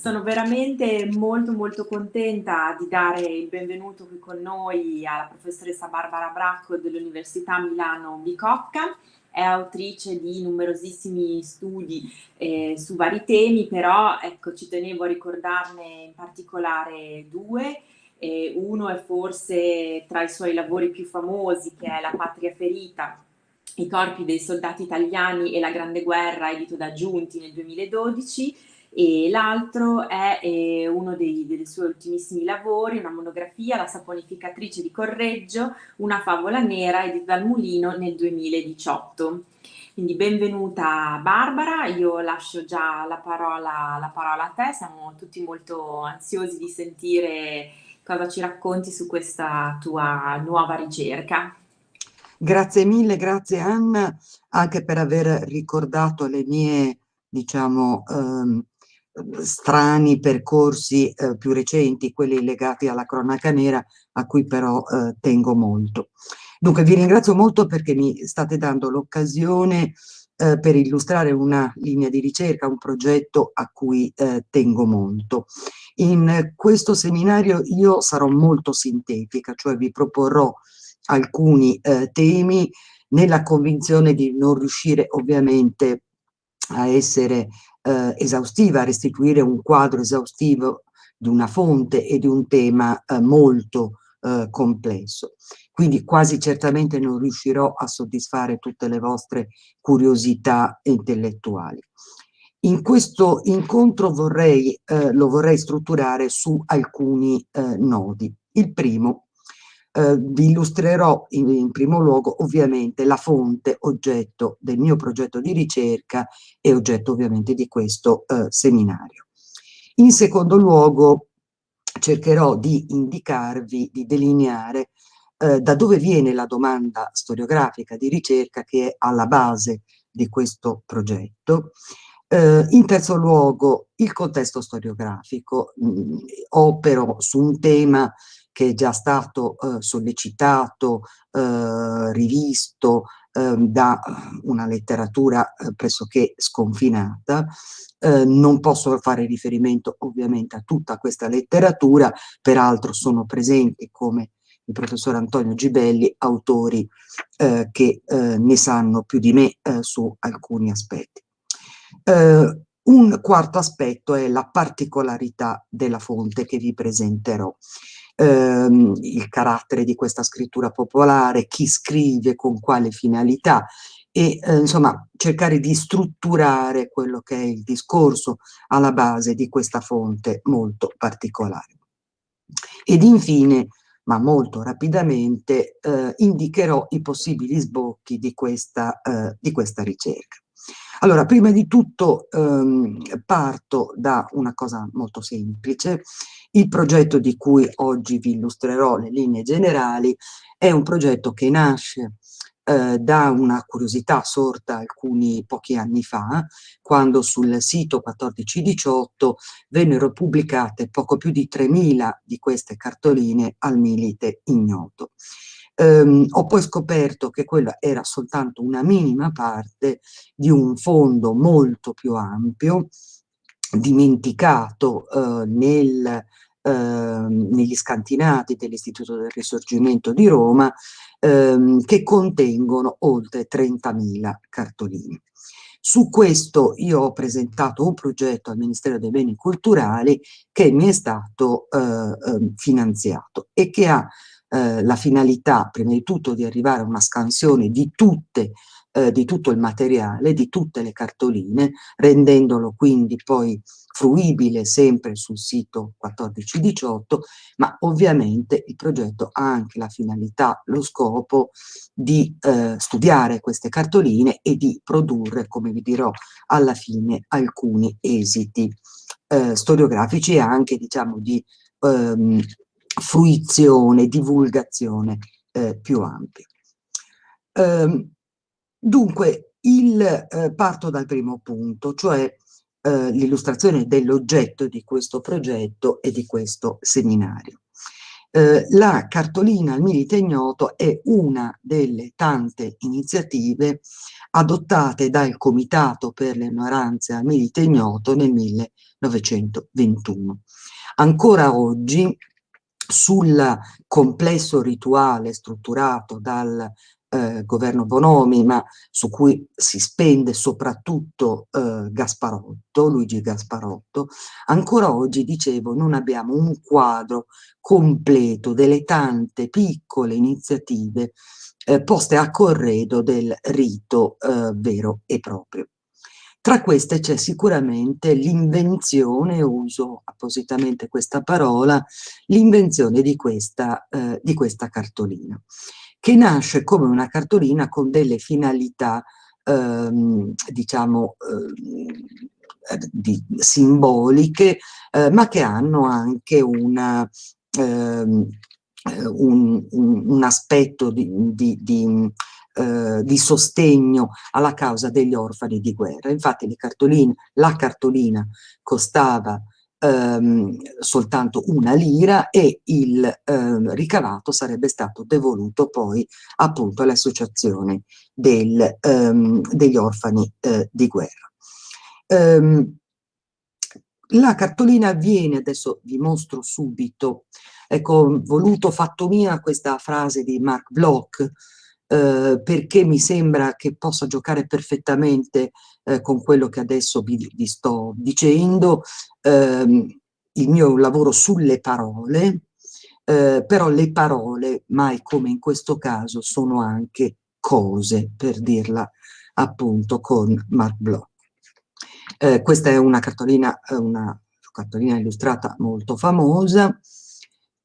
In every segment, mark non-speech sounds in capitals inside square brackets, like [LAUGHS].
Sono veramente molto molto contenta di dare il benvenuto qui con noi alla professoressa Barbara Bracco dell'Università Milano Bicocca. È autrice di numerosissimi studi eh, su vari temi, però ecco, ci tenevo a ricordarne in particolare due. Eh, uno è forse tra i suoi lavori più famosi, che è La patria ferita, i corpi dei soldati italiani e la Grande Guerra, edito da Giunti nel 2012, e l'altro è eh, uno dei, dei, suoi ultimissimi lavori, una monografia, La saponificatrice di Correggio, una favola nera edita dal Mulino nel 2018. Quindi benvenuta Barbara, io lascio già la parola, la parola a te, siamo tutti molto ansiosi di sentire cosa ci racconti su questa tua nuova ricerca. Grazie mille, grazie Anna, anche per aver ricordato le mie, diciamo, ehm, strani percorsi eh, più recenti, quelli legati alla cronaca nera, a cui però eh, tengo molto. Dunque vi ringrazio molto perché mi state dando l'occasione eh, per illustrare una linea di ricerca, un progetto a cui eh, tengo molto. In questo seminario io sarò molto sintetica, cioè vi proporrò alcuni eh, temi nella convinzione di non riuscire ovviamente a essere eh, esaustiva, a restituire un quadro esaustivo di una fonte e di un tema eh, molto eh, complesso. Quindi quasi certamente non riuscirò a soddisfare tutte le vostre curiosità intellettuali. In questo incontro vorrei, eh, lo vorrei strutturare su alcuni eh, nodi. Il primo eh, vi illustrerò in, in, primo luogo ovviamente la fonte oggetto del mio progetto di ricerca e oggetto ovviamente di questo eh, seminario. In secondo luogo cercherò di indicarvi, di delineare eh, da dove viene la domanda storiografica di ricerca che è alla base di questo progetto. Eh, in terzo luogo il contesto storiografico, mh, mm, opero su un tema che è già stato eh, sollecitato, eh, rivisto eh, da una letteratura eh, pressoché sconfinata. Eh, non posso fare riferimento ovviamente a tutta questa letteratura, peraltro sono presenti come il professor Antonio Gibelli, autori eh, che ne sanno più di me su alcuni aspetti. un quarto aspetto è la particolarità della fonte che vi presenterò ehm, il carattere di questa scrittura popolare, chi scrive, con quale finalità e eh, insomma cercare di strutturare quello che è il discorso alla base di questa fonte molto particolare. Ed infine, ma molto rapidamente, eh, indicherò i possibili sbocchi di questa, eh, di questa ricerca. Allora, prima di tutto ehm, parto da una cosa molto semplice. Il progetto di cui oggi vi illustrerò le linee generali è un progetto che nasce eh, da una curiosità sorta alcuni pochi anni fa, quando sul sito 1418 vennero pubblicate poco più di 3.000 di queste cartoline al milite ignoto. Um, ho poi scoperto che quella era soltanto una minima parte di un fondo molto più ampio, dimenticato uh, nel, uh, negli scantinati dell'Istituto del Risorgimento di Roma, um, che contengono oltre 30.000 cartoline. Su questo io ho presentato un progetto al Ministero dei Beni Culturali che mi è stato uh, finanziato e che ha eh, la finalità prima di tutto di arrivare a una scansione di, tutte, eh, di tutto il materiale, di tutte le cartoline, rendendolo quindi poi fruibile sempre sul sito 1418, ma ovviamente il progetto ha anche la finalità, lo scopo di eh, studiare queste cartoline e di produrre, come vi dirò alla fine, alcuni esiti eh, storiografici e anche diciamo di ehm, fruizione, divulgazione eh, più ampia. Eh, dunque, il, eh, parto dal primo punto, cioè eh, l'illustrazione dell'oggetto di questo progetto e di questo seminario. Eh, la cartolina al milite ignoto è una delle tante iniziative adottate dal Comitato per le ignoranze al milite ignoto nel 1921. Ancora oggi sul complesso rituale strutturato dal eh, governo Bonomi, ma su cui si spende soprattutto eh, Gasparotto, Luigi Gasparotto, ancora oggi, dicevo, non abbiamo un quadro completo delle tante piccole iniziative eh, poste a corredo del rito eh, vero e proprio. Tra queste c'è sicuramente l'invenzione, uso appositamente questa parola, l'invenzione di, eh, di questa cartolina che nasce come una cartolina con delle finalità, ehm, diciamo, eh, di, simboliche, eh, ma che hanno anche una, ehm, un, un, un, aspetto di, di, di eh, di sostegno alla causa degli orfani di guerra. Infatti cartoline, la cartolina costava ehm, soltanto una lira e il ehm, ricavato sarebbe stato devoluto poi appunto all'associazione ehm, degli orfani eh, di guerra. Ehm, la cartolina viene, adesso vi mostro subito, ecco, voluto fatto mia questa frase di Mark Bloch, eh, perché mi sembra che possa giocare perfettamente eh, con quello che adesso vi, vi sto dicendo, ehm, il mio lavoro sulle parole, eh, però le parole, mai come in questo caso, sono anche cose, per dirla appunto con Mark Bloch. Eh, questa è una cartolina, una cartolina illustrata molto famosa,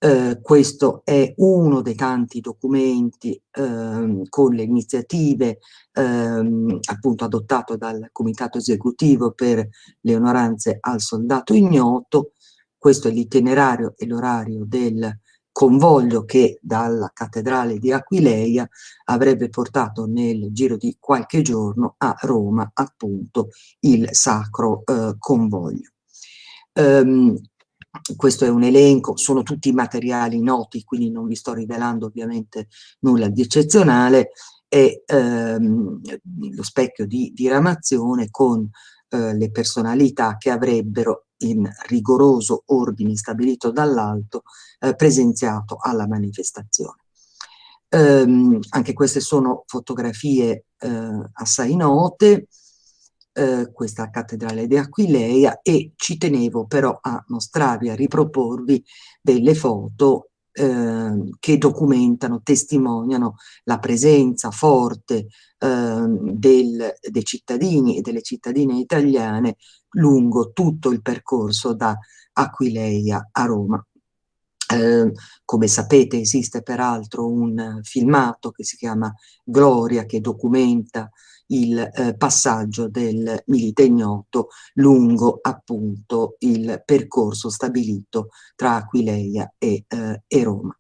eh, questo è uno dei tanti documenti eh, con le iniziative eh, appunto adottato dal comitato esecutivo per le onoranze al soldato ignoto. Questo è l'itinerario e l'orario del convoglio che dalla cattedrale di Aquileia avrebbe portato nel giro di qualche giorno a Roma appunto il sacro eh, convoglio. Um, questo è un elenco, sono tutti materiali noti, quindi non vi sto rivelando ovviamente nulla di eccezionale, è ehm, lo specchio di diramazione con eh, le personalità che avrebbero in rigoroso ordine stabilito dall'alto eh, presenziato alla manifestazione. Ehm, anche queste sono fotografie eh, assai note, eh, questa cattedrale di Aquileia e ci tenevo però a mostrarvi, a riproporvi delle foto eh, che documentano, testimoniano la presenza forte eh, del, dei cittadini e delle cittadine italiane lungo tutto il percorso da Aquileia a Roma. Eh, come sapete esiste peraltro un filmato che si chiama Gloria che documenta il eh, passaggio del milite ignoto lungo appunto il percorso stabilito tra Aquileia e, eh, e Roma.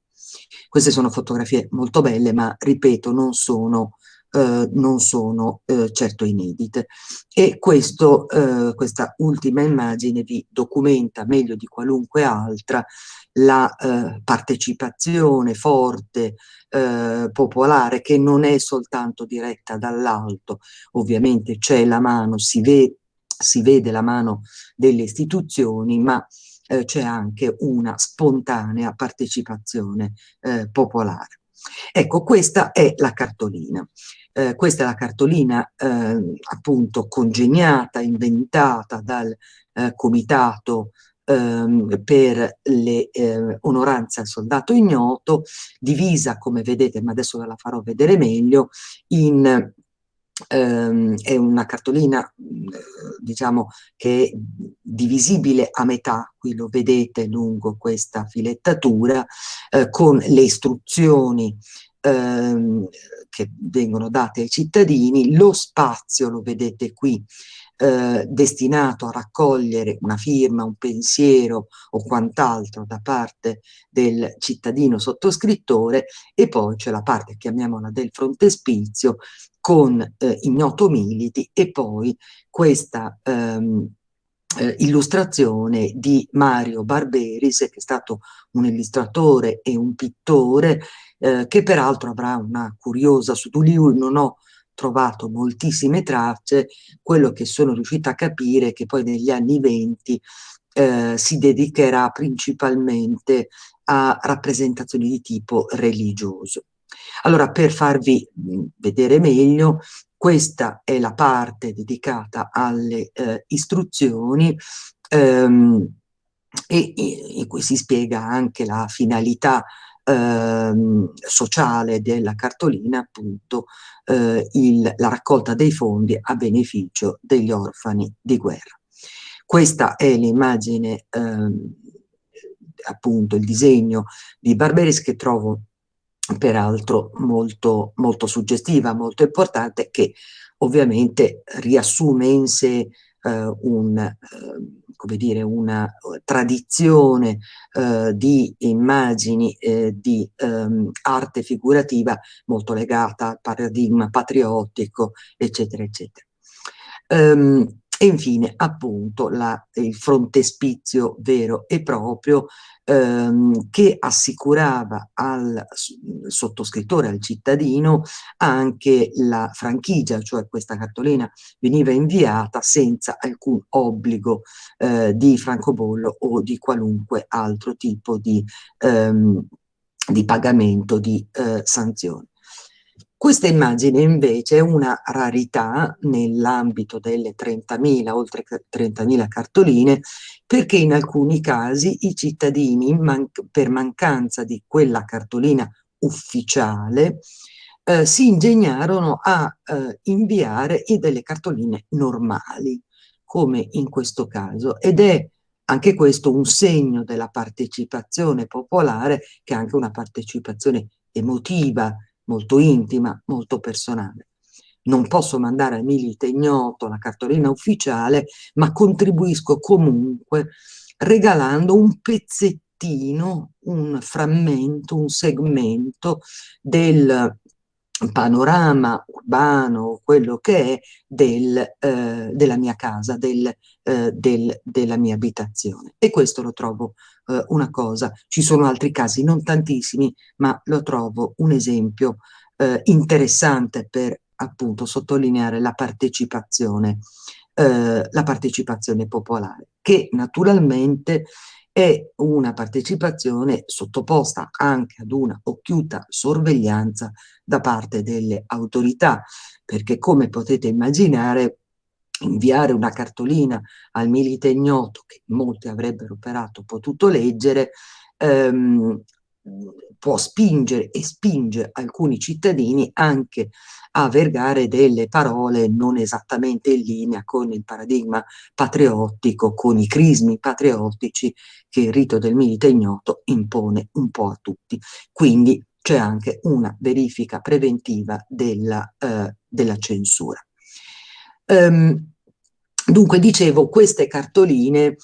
Queste sono fotografie molto belle, ma ripeto, non sono eh, non sono eh, certo inedite. E questo, eh, questa ultima immagine vi documenta meglio di qualunque altra la eh, partecipazione forte, eh, popolare, che non è soltanto diretta dall'alto, ovviamente c'è la mano, si, ve si vede la mano delle istituzioni, ma c'è anche una spontanea partecipazione popolare. Ecco, questa è la cartolina. Eh, questa è la cartolina eh, appunto congegnata, inventata dal eh, comitato ehm, per le eh, onoranze al soldato ignoto, divisa come vedete, ma adesso ve la farò vedere meglio, in ehm, è una cartolina diciamo che è divisibile a metà, qui lo vedete lungo questa filettatura, eh, con le istruzioni ehm, che vengono date ai cittadini, lo spazio, lo vedete qui, eh, destinato a raccogliere una firma, un pensiero o quant'altro da parte del cittadino sottoscrittore e poi c'è la parte, chiamiamola del frontespizio, con eh, ignoto militi e poi questa ehm, eh, illustrazione di Mario Barberis, che è stato un illustratore e un pittore, eh, che peraltro avrà una curiosa, su di lui non ho trovato moltissime tracce, quello che sono riuscita a capire è che poi negli anni venti eh, si dedicherà principalmente a rappresentazioni di tipo religioso. Allora, per farvi vedere meglio, questa è la parte dedicata alle eh, istruzioni ehm, e, in cui si spiega anche la finalità ehm, sociale della cartolina, appunto eh, il, la raccolta dei fondi a beneficio degli orfani di guerra. Questa è l'immagine, ehm, appunto il disegno di Barberis che trovo peraltro molto, molto suggestiva, molto importante, che ovviamente riassume in sé eh, un, eh, come dire, una tradizione eh, di immagini eh, di ehm, arte figurativa molto legata al paradigma patriottico, eccetera, eccetera. Um, e infine appunto la, il frontespizio vero e proprio ehm, che assicurava al sottoscrittore, al cittadino, anche la franchigia, cioè questa cartolina veniva inviata senza alcun obbligo eh, di francobollo o di qualunque altro tipo di, ehm, di pagamento di eh, sanzioni. Questa immagine invece è una rarità nell'ambito delle 30.000, oltre 30.000 cartoline, perché in alcuni casi i cittadini, man per mancanza di quella cartolina ufficiale, eh, si ingegnarono a eh, inviare delle cartoline normali, come in questo caso, ed è anche questo un segno della partecipazione popolare, che è anche una partecipazione emotiva, molto intima, molto personale. Non posso mandare a Milite ignoto la cartolina ufficiale, ma contribuisco comunque regalando un pezzettino, un frammento, un segmento del panorama urbano, quello che è del, eh, della mia casa, del, eh, del, della mia abitazione. E questo lo trovo eh, una cosa. Ci sono altri casi, non tantissimi, ma lo trovo un esempio eh, interessante per appunto sottolineare la partecipazione, eh, la partecipazione popolare, che naturalmente è una partecipazione sottoposta anche ad una occhiuta sorveglianza da parte delle autorità, perché come potete immaginare inviare una cartolina al milite ignoto che molti avrebbero operato potuto leggere ehm, può spingere e spinge alcuni cittadini anche a vergare delle parole non esattamente in linea con il paradigma patriottico, con i crismi patriottici che il rito del milite ignoto impone un po' a tutti. Quindi c'è anche una verifica preventiva della, eh, della censura. Um, dunque, dicevo, queste cartoline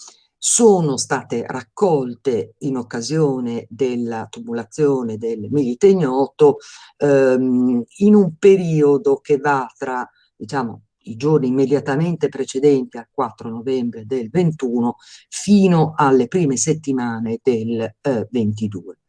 sono state raccolte in occasione della tumulazione del Milite Ignoto ehm, in un periodo che va tra, diciamo, i giorni immediatamente precedenti al 4 novembre del 21 fino alle prime settimane del eh, 22.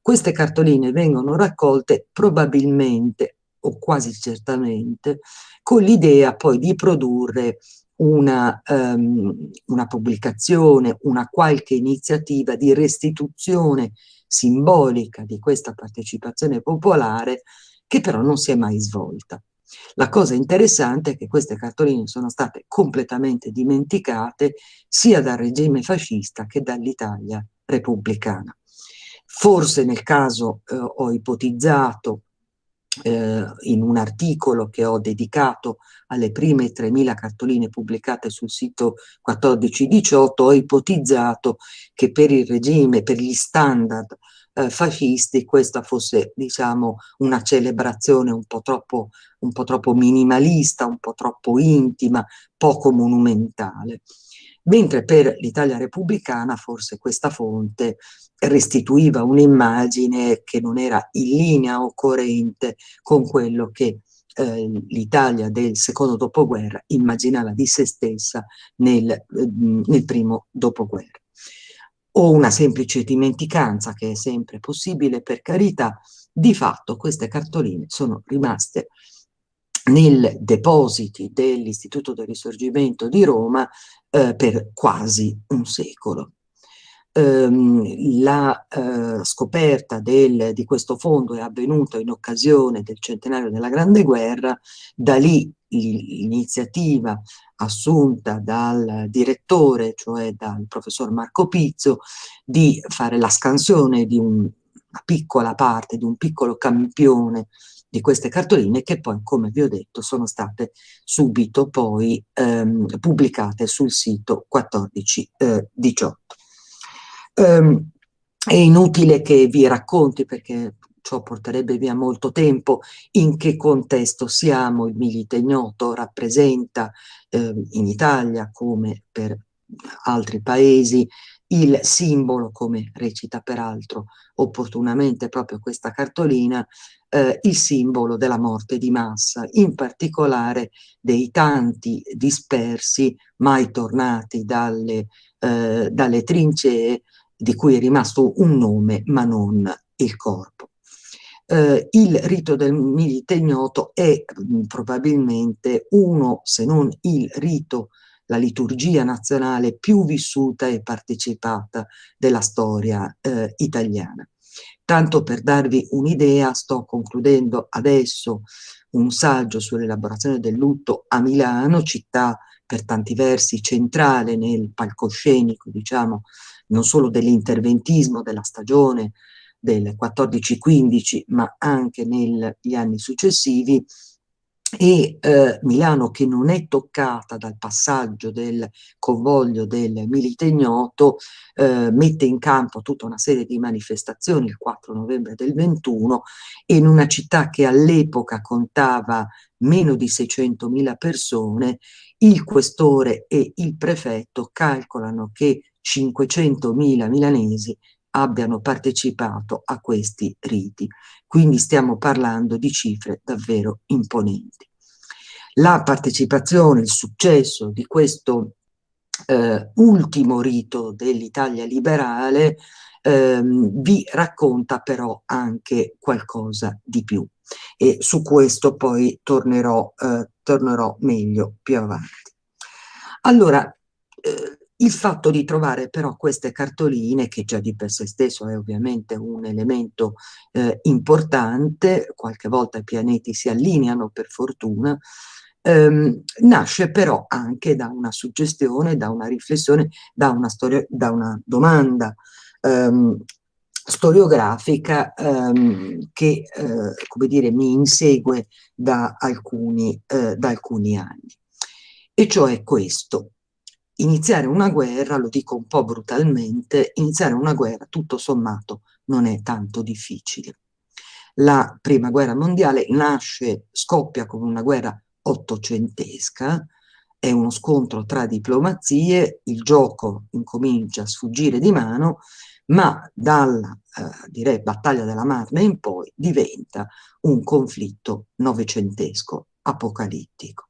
Queste cartoline vengono raccolte probabilmente o quasi certamente con l'idea poi di produrre una, um, una pubblicazione, una qualche iniziativa di restituzione simbolica di questa partecipazione popolare che però non si è mai svolta. La cosa interessante è che queste cartoline sono state completamente dimenticate sia dal regime fascista che dall'Italia repubblicana. Forse nel caso eh, ho ipotizzato eh, in un articolo che ho dedicato alle prime 3.000 cartoline pubblicate sul sito 1418, ho ipotizzato che per il regime, per gli standard eh, fascisti, questa fosse diciamo una celebrazione un po' troppo, un po' troppo minimalista, un po' troppo intima, poco monumentale. Mentre per l'Italia repubblicana forse questa fonte restituiva un'immagine che non era in linea o coerente con quello che eh, l'Italia del secondo dopoguerra immaginava di se stessa nel, eh, nel primo dopoguerra. O una semplice dimenticanza, che è sempre possibile per carità, di fatto queste cartoline sono rimaste nel depositi dell'Istituto del Risorgimento di Roma eh, per quasi un secolo. Um, la uh, scoperta del, di questo fondo è avvenuta in occasione del centenario della Grande Guerra, da lì l'iniziativa assunta dal direttore, cioè dal professor Marco Pizzo, di fare la scansione di un, una piccola parte, di un piccolo campione di queste cartoline che poi, come vi ho detto, sono state subito poi ehm, pubblicate sul sito 1418. Eh, ehm, è inutile che vi racconti perché ciò porterebbe via molto tempo, in che contesto siamo, il Milite Ignoto rappresenta eh, in Italia come per altri paesi il simbolo, come recita peraltro opportunamente proprio questa cartolina, eh, il simbolo della morte di massa, in particolare dei tanti dispersi mai tornati dalle, eh, dalle trincee di cui è rimasto un nome ma non il corpo. Eh, il rito del milite ignoto è mh, mm, probabilmente uno, se non il rito la liturgia nazionale più vissuta e partecipata della storia eh, italiana. Tanto per darvi un'idea, sto concludendo adesso un saggio sull'elaborazione del lutto a Milano, città per tanti versi centrale nel palcoscenico, diciamo, non solo dell'interventismo della stagione del 14-15, ma anche negli anni successivi, e eh, Milano che non è toccata dal passaggio del convoglio del Milite Ignoto eh, mette in campo tutta una serie di manifestazioni il 4 novembre del 21 in una città che all'epoca contava meno di 600.000 persone il questore e il prefetto calcolano che 500.000 milanesi abbiano partecipato a questi riti. Quindi stiamo parlando di cifre davvero imponenti. La partecipazione, il successo di questo eh, ultimo rito dell'Italia liberale ehm, vi racconta però anche qualcosa di più e su questo poi tornerò, eh, tornerò meglio più avanti. Allora, eh, il fatto di trovare però queste cartoline, che già di per sé stesso è ovviamente un elemento eh, importante, qualche volta i pianeti si allineano per fortuna, ehm, nasce però anche da una suggestione, da una riflessione, da una, storia, da una domanda ehm, storiografica ehm, che, eh, come dire, mi insegue da alcuni, eh, da alcuni anni. E cioè questo, iniziare una guerra, lo dico un po' brutalmente, iniziare una guerra tutto sommato non è tanto difficile. La prima guerra mondiale nasce, scoppia come una guerra ottocentesca, è uno scontro tra diplomazie, il gioco incomincia a sfuggire di mano, ma dalla, eh, direi, battaglia della Marne in poi diventa un conflitto novecentesco, apocalittico.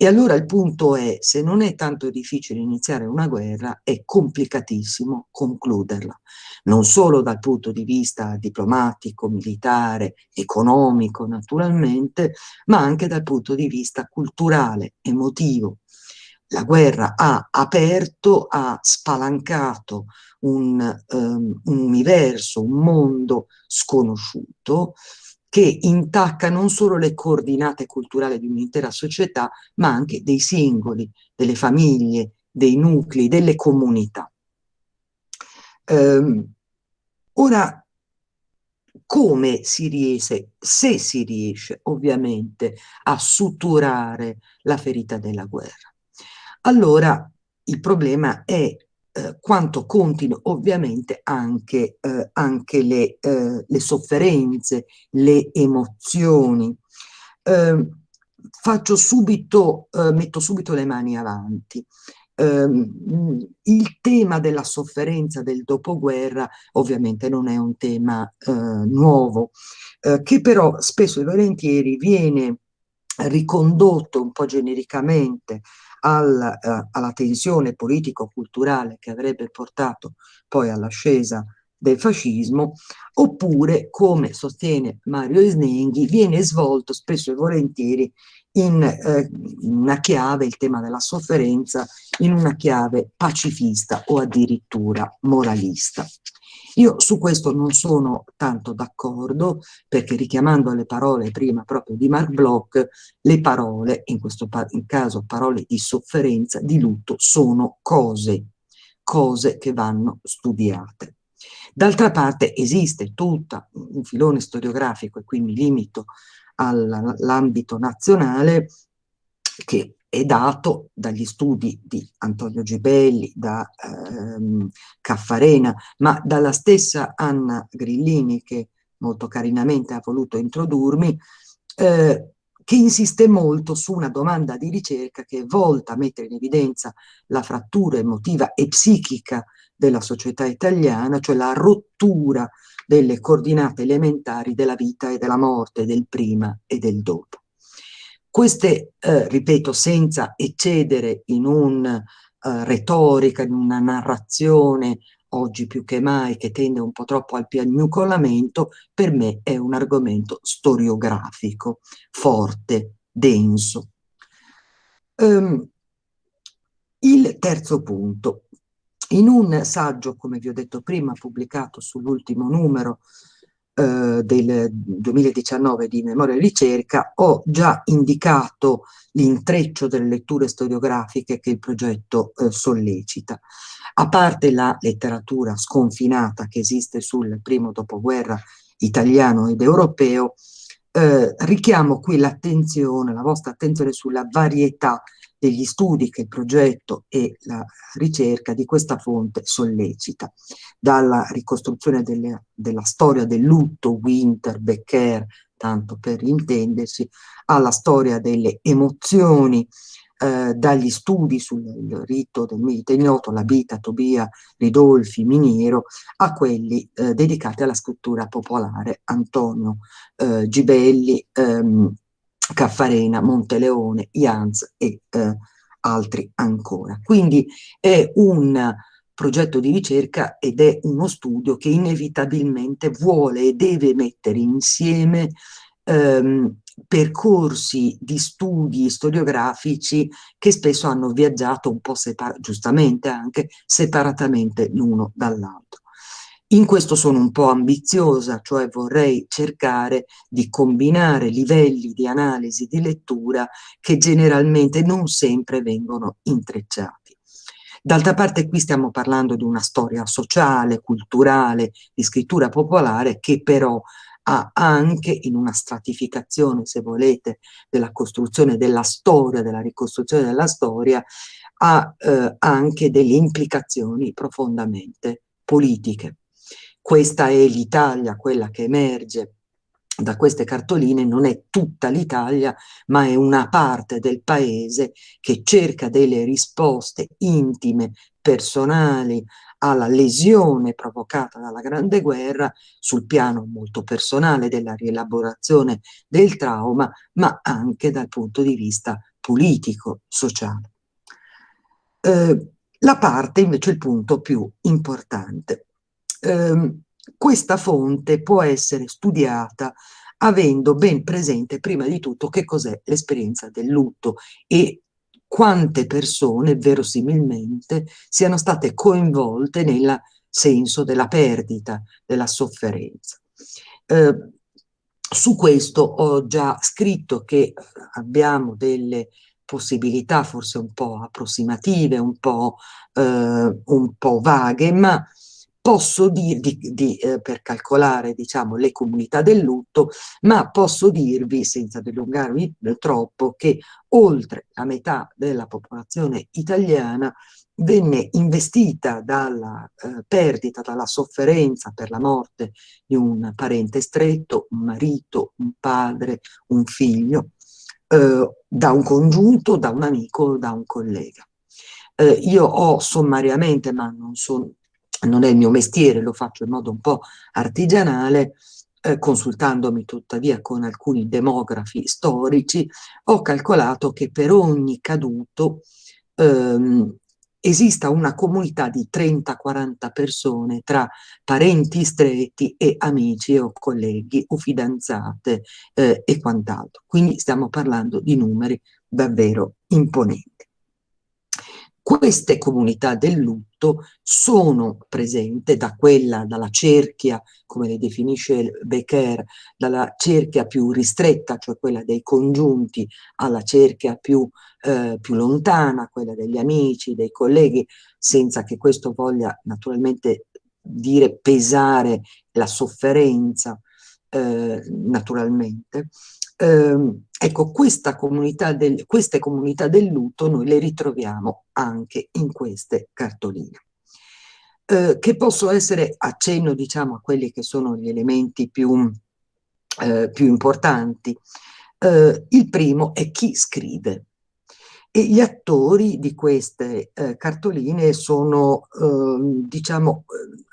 E allora il punto è, se non è tanto difficile iniziare una guerra, è complicatissimo concluderla, non solo dal punto di vista diplomatico, militare, economico naturalmente, ma anche dal punto di vista culturale, emotivo. La guerra ha aperto, ha spalancato un, um, un universo, un mondo sconosciuto, che intacca non solo le coordinate culturali di un'intera società, ma anche dei singoli, delle famiglie, dei nuclei, delle comunità. Um, ora, come si riesce, se si riesce ovviamente a suturare la ferita della guerra? Allora il problema è eh, quanto contino ovviamente anche, eh, anche le, eh, le, sofferenze, le emozioni. Ehm, faccio subito, eh, metto subito le mani avanti. Ehm, il tema della sofferenza del dopoguerra ovviamente non è un tema eh, nuovo, che però spesso e volentieri viene ricondotto un po' genericamente al, eh, alla tensione politico-culturale che avrebbe portato poi all'ascesa del fascismo, oppure, come sostiene Mario Esnenghi, viene svolto spesso e volentieri in, eh, una chiave, il tema della sofferenza, in una chiave pacifista o addirittura moralista. Io su questo non sono tanto d'accordo perché richiamando le parole prima proprio di Mark Bloch, le parole, in questo in caso parole di sofferenza, di lutto, sono cose, cose che vanno studiate. D'altra parte esiste tutto un filone storiografico, e qui mi limito all'ambito nazionale, che è dato dagli studi di Antonio Gibelli, da ehm, Caffarena, ma dalla stessa Anna Grillini, che molto carinamente ha voluto introdurmi, eh, che insiste molto su una domanda di ricerca che è volta a mettere in evidenza la frattura emotiva e psichica della società italiana, cioè la rottura delle coordinate elementari della vita e della morte, del prima e del dopo. Queste, eh, ripeto, senza eccedere in una uh, retorica, in una narrazione oggi più che mai che tende un po' troppo al piagnucolamento, per me è un argomento storiografico, forte, denso. Um, il terzo punto, in un saggio, come vi ho detto prima, pubblicato sull'ultimo numero eh, del 2019 di Memoria e Ricerca, ho già indicato l'intreccio delle letture storiografiche che il progetto eh, sollecita. A parte la letteratura sconfinata che esiste sul primo dopoguerra italiano ed europeo, eh, richiamo qui l'attenzione, la vostra attenzione sulla varietà degli studi che il progetto e la ricerca di questa fonte sollecita, dalla ricostruzione delle, della storia del lutto, Winter, Becker, tanto per intendersi, alla storia delle emozioni, eh, dagli studi sul rito del mito ignoto, la Bita, Tobia, Ridolfi, Miniero, a quelli eh, dedicati alla scrittura popolare, Antonio eh, Gibelli, ehm, Caffarena, Monteleone, Jans e eh, altri ancora. Quindi è un progetto di ricerca ed è uno studio che inevitabilmente vuole e deve mettere insieme ehm, percorsi di studi storiografici che spesso hanno viaggiato un po' giustamente anche separatamente l'uno dall'altro. In questo sono un po' ambiziosa, cioè vorrei cercare di combinare livelli di analisi di lettura che generalmente non sempre vengono intrecciati. D'altra parte qui stiamo parlando di una storia sociale, culturale, di scrittura popolare che però ha anche in una stratificazione, se volete, della costruzione della storia, della ricostruzione della storia, ha eh, anche delle implicazioni profondamente politiche. Questa è l'Italia, quella che emerge da queste cartoline non è tutta l'Italia, ma è una parte del paese che cerca delle risposte intime, personali, alla lesione provocata dalla Grande Guerra sul piano molto personale della rielaborazione del trauma, ma anche dal punto di vista politico, sociale. Eh, la parte invece il punto più importante ehm, questa fonte può essere studiata avendo ben presente prima di tutto che cos'è l'esperienza del lutto e quante persone verosimilmente siano state coinvolte nel senso della perdita, della sofferenza. Eh, su questo ho già scritto che abbiamo delle possibilità forse un po' approssimative, un po', eh, un po vaghe, ma posso dirvi, di, eh, per calcolare diciamo, le comunità del lutto, ma posso dirvi, senza dilungarmi troppo, che oltre la metà della popolazione italiana venne investita dalla eh, perdita, dalla sofferenza per la morte di un parente stretto, un marito, un padre, un figlio, eh, da un congiunto, da un amico, da un collega. Eh, io ho sommariamente, ma non sono non è il mio mestiere, lo faccio in modo un po' artigianale, eh, consultandomi tuttavia con alcuni demografi storici, ho calcolato che per ogni caduto ehm, esista una comunità di 30-40 persone tra parenti stretti e amici o colleghi o fidanzate eh, e quant'altro. Quindi stiamo parlando di numeri davvero imponenti. Queste comunità del lutto sono presenti da quella, dalla cerchia, come le definisce Becker, dalla cerchia più ristretta, cioè quella dei congiunti, alla cerchia più, eh, più lontana, quella degli amici, dei colleghi, senza che questo voglia naturalmente dire pesare la sofferenza, eh, naturalmente. Eh, ecco, comunità del, queste comunità del lutto noi le ritroviamo anche in queste cartoline. Eh, che possono essere accenno diciamo a quelli che sono gli elementi più, eh, più importanti. Eh, il primo è chi scrive e gli attori di queste eh, cartoline sono, ehm, diciamo,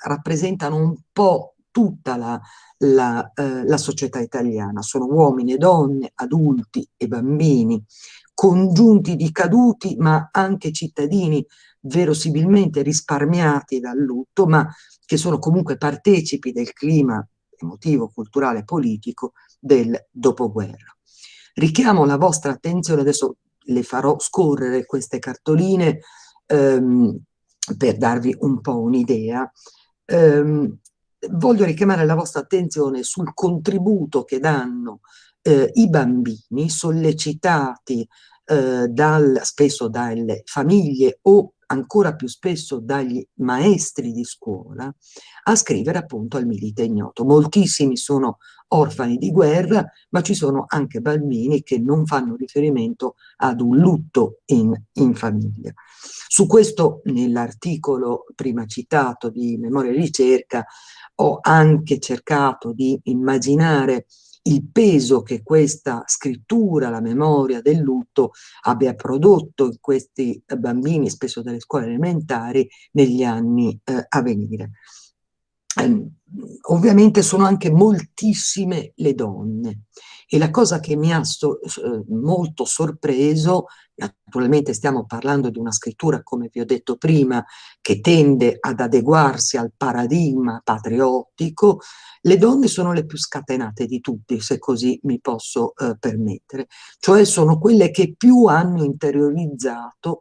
rappresentano un po' tutta la, la, eh, la società italiana. Sono uomini e donne, adulti e bambini, congiunti di caduti, ma anche cittadini verosimilmente risparmiati dal lutto, ma che sono comunque partecipi del clima emotivo, culturale e politico del dopoguerra. Richiamo la vostra attenzione, adesso le farò scorrere queste cartoline ehm, per darvi un po' un'idea. Ehm, voglio richiamare la vostra attenzione sul contributo che danno eh, i bambini sollecitati eh, dal, spesso dalle famiglie o ancora più spesso dagli maestri di scuola a scrivere appunto al milite ignoto. Moltissimi sono orfani di guerra, ma ci sono anche bambini che non fanno riferimento ad un lutto in, in famiglia. Su questo nell'articolo prima citato di Memoria e Ricerca ho anche cercato di immaginare il peso che questa scrittura, la memoria del lutto abbia prodotto in questi bambini, spesso delle scuole elementari, negli anni eh, a venire. Eh, ovviamente sono anche moltissime le donne e la cosa che mi ha so, eh, molto sorpreso, naturalmente stiamo parlando di una scrittura, come vi ho detto prima, che tende ad adeguarsi al paradigma patriottico, le donne sono le più scatenate di tutti, se così mi posso eh, permettere, cioè sono quelle che più hanno interiorizzato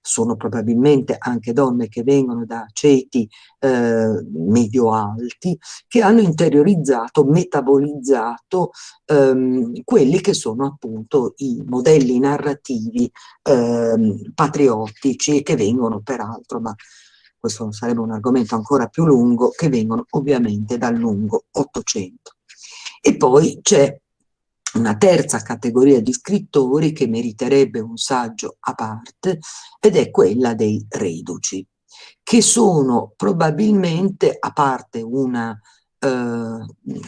sono probabilmente anche donne che vengono da ceti eh, medio-alti, che hanno interiorizzato, metabolizzato ehm, quelli che sono appunto i modelli narrativi ehm, patriottici che vengono peraltro, ma questo sarebbe un argomento ancora più lungo, che vengono ovviamente dal lungo Ottocento. E poi c'è una terza categoria di scrittori che meriterebbe un saggio a parte ed è quella dei reduci, che sono probabilmente, a parte una eh,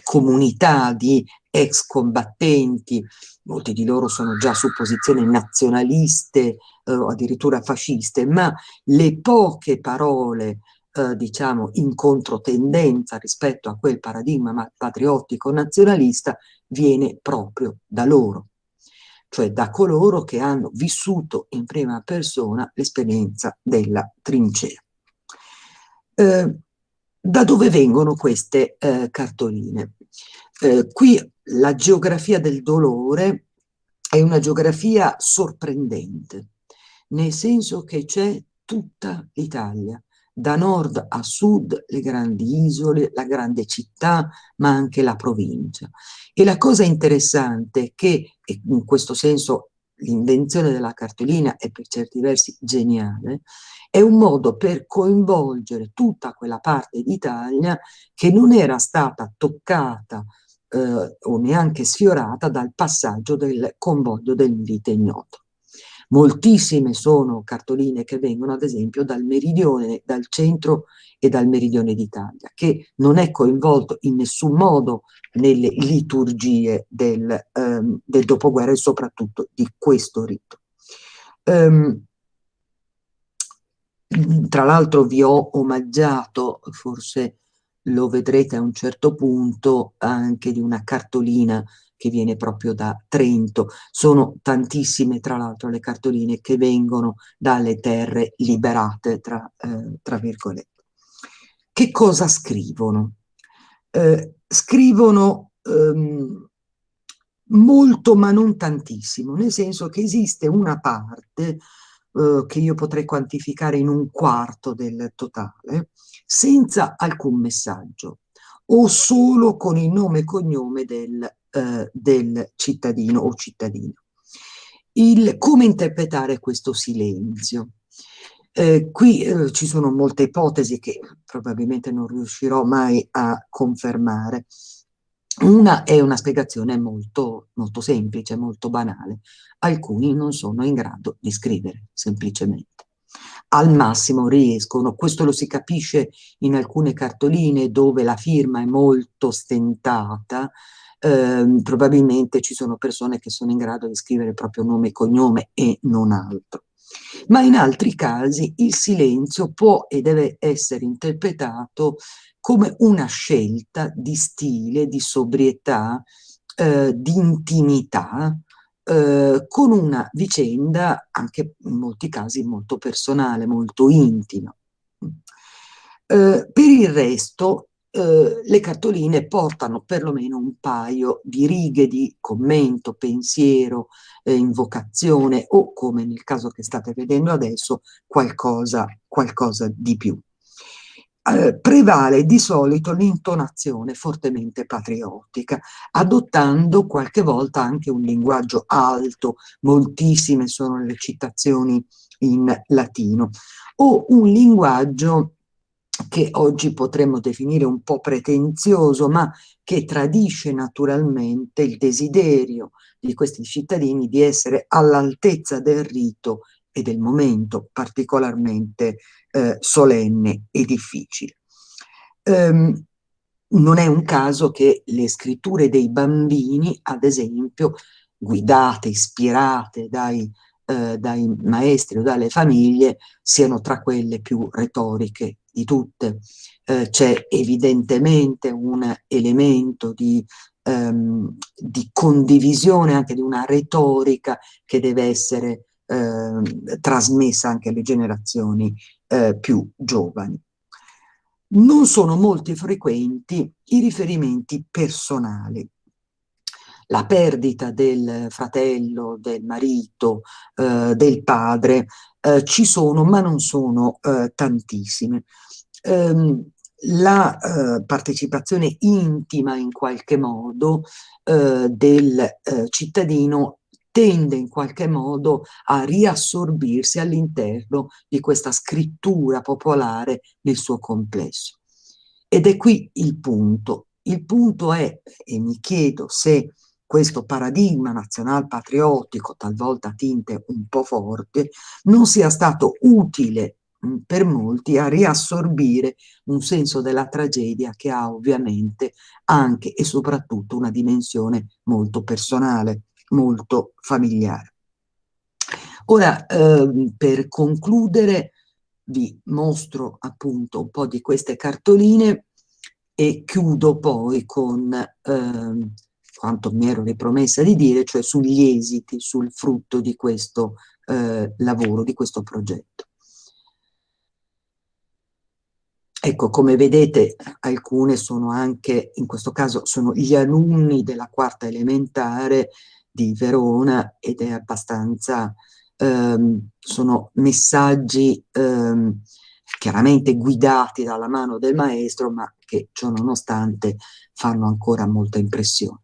comunità di ex combattenti, molti di loro sono già su posizioni nazionaliste eh, o addirittura fasciste, ma le poche parole eh, diciamo in controtendenza rispetto a quel paradigma patriottico nazionalista viene proprio da loro, cioè da coloro che hanno vissuto in prima persona l'esperienza della trincea. Eh, da dove vengono queste eh, cartoline? Eh, qui la geografia del dolore è una geografia sorprendente, nel senso che c'è tutta l'Italia, da nord a sud le grandi isole, la grande città, ma anche la provincia. E la cosa interessante è che, in questo senso l'invenzione della cartolina è per certi versi geniale, è un modo per coinvolgere tutta quella parte d'Italia che non era stata toccata eh, o neanche sfiorata dal passaggio del convoglio del Milite Ignoto. Moltissime sono cartoline che vengono ad esempio dal meridione, dal centro e dal meridione d'Italia, che non è coinvolto in nessun modo nelle liturgie del, um, del dopoguerra e soprattutto di questo rito. Um, tra l'altro vi ho omaggiato, forse lo vedrete a un certo punto, anche di una cartolina che viene proprio da Trento. Sono tantissime, tra l'altro, le cartoline che vengono dalle terre liberate, tra, eh, tra virgolette. Che cosa scrivono? Eh, scrivono ehm, molto ma non tantissimo, nel senso che esiste una parte eh, che io potrei quantificare in un quarto del totale, senza alcun messaggio o solo con il nome e cognome del, eh, del cittadino o cittadina. Il, come interpretare questo silenzio? Eh, qui eh, ci sono molte ipotesi che probabilmente non riuscirò mai a confermare. Una è una spiegazione molto, molto semplice, molto banale. Alcuni non sono in grado di scrivere, semplicemente. Al massimo riescono, questo lo si capisce in alcune cartoline dove la firma è molto stentata, eh, probabilmente ci sono persone che sono in grado di scrivere proprio nome e cognome e non altro. Ma in altri casi il silenzio può e deve essere interpretato come una scelta di stile, di sobrietà, eh, di intimità, eh, con una vicenda anche in molti casi molto personale, molto intima. Eh, per il resto eh, le cartoline portano perlomeno un paio di righe di commento, pensiero, eh, invocazione o, come nel caso che state vedendo adesso, qualcosa, qualcosa di più eh, prevale di solito l'intonazione fortemente patriottica, adottando qualche volta anche un linguaggio alto, moltissime sono le citazioni in latino, o un linguaggio che oggi potremmo definire un po' pretenzioso, ma che tradisce naturalmente il desiderio di questi cittadini di essere all'altezza del rito e del momento particolarmente eh, solenne e difficile. Um, non è un caso che le scritture dei bambini, ad esempio, guidate, ispirate dai, eh, dai maestri o dalle famiglie, siano tra quelle più retoriche di tutte. Eh, C'è evidentemente un elemento di, ehm, di condivisione anche di una retorica che deve essere eh, trasmessa anche alle generazioni eh, più giovani. Non sono molti frequenti i riferimenti personali. La perdita del fratello, del marito, eh, del padre, eh, ci sono, ma non sono eh, tantissime. Um, la eh, partecipazione intima in qualche modo del cittadino tende in qualche modo a riassorbirsi all'interno di questa scrittura popolare nel suo complesso. Ed è qui il punto. Il punto è, e mi chiedo se questo paradigma nazional patriottico, talvolta a tinte un po' forti, non sia stato utile mh, per molti a riassorbire un senso della tragedia che ha ovviamente anche e soprattutto una dimensione molto personale molto familiare. Ora, eh, per concludere, vi mostro appunto un po' di queste cartoline e chiudo poi con eh, quanto mi ero ripromessa di dire, cioè sugli esiti, sul frutto di questo eh, lavoro, di questo progetto. Ecco, come vedete, alcune sono anche, in questo caso, sono gli alunni della quarta elementare di Verona ed è abbastanza, ehm, sono messaggi ehm, chiaramente guidati dalla mano del maestro, ma che ciò nonostante fanno ancora molta impressione.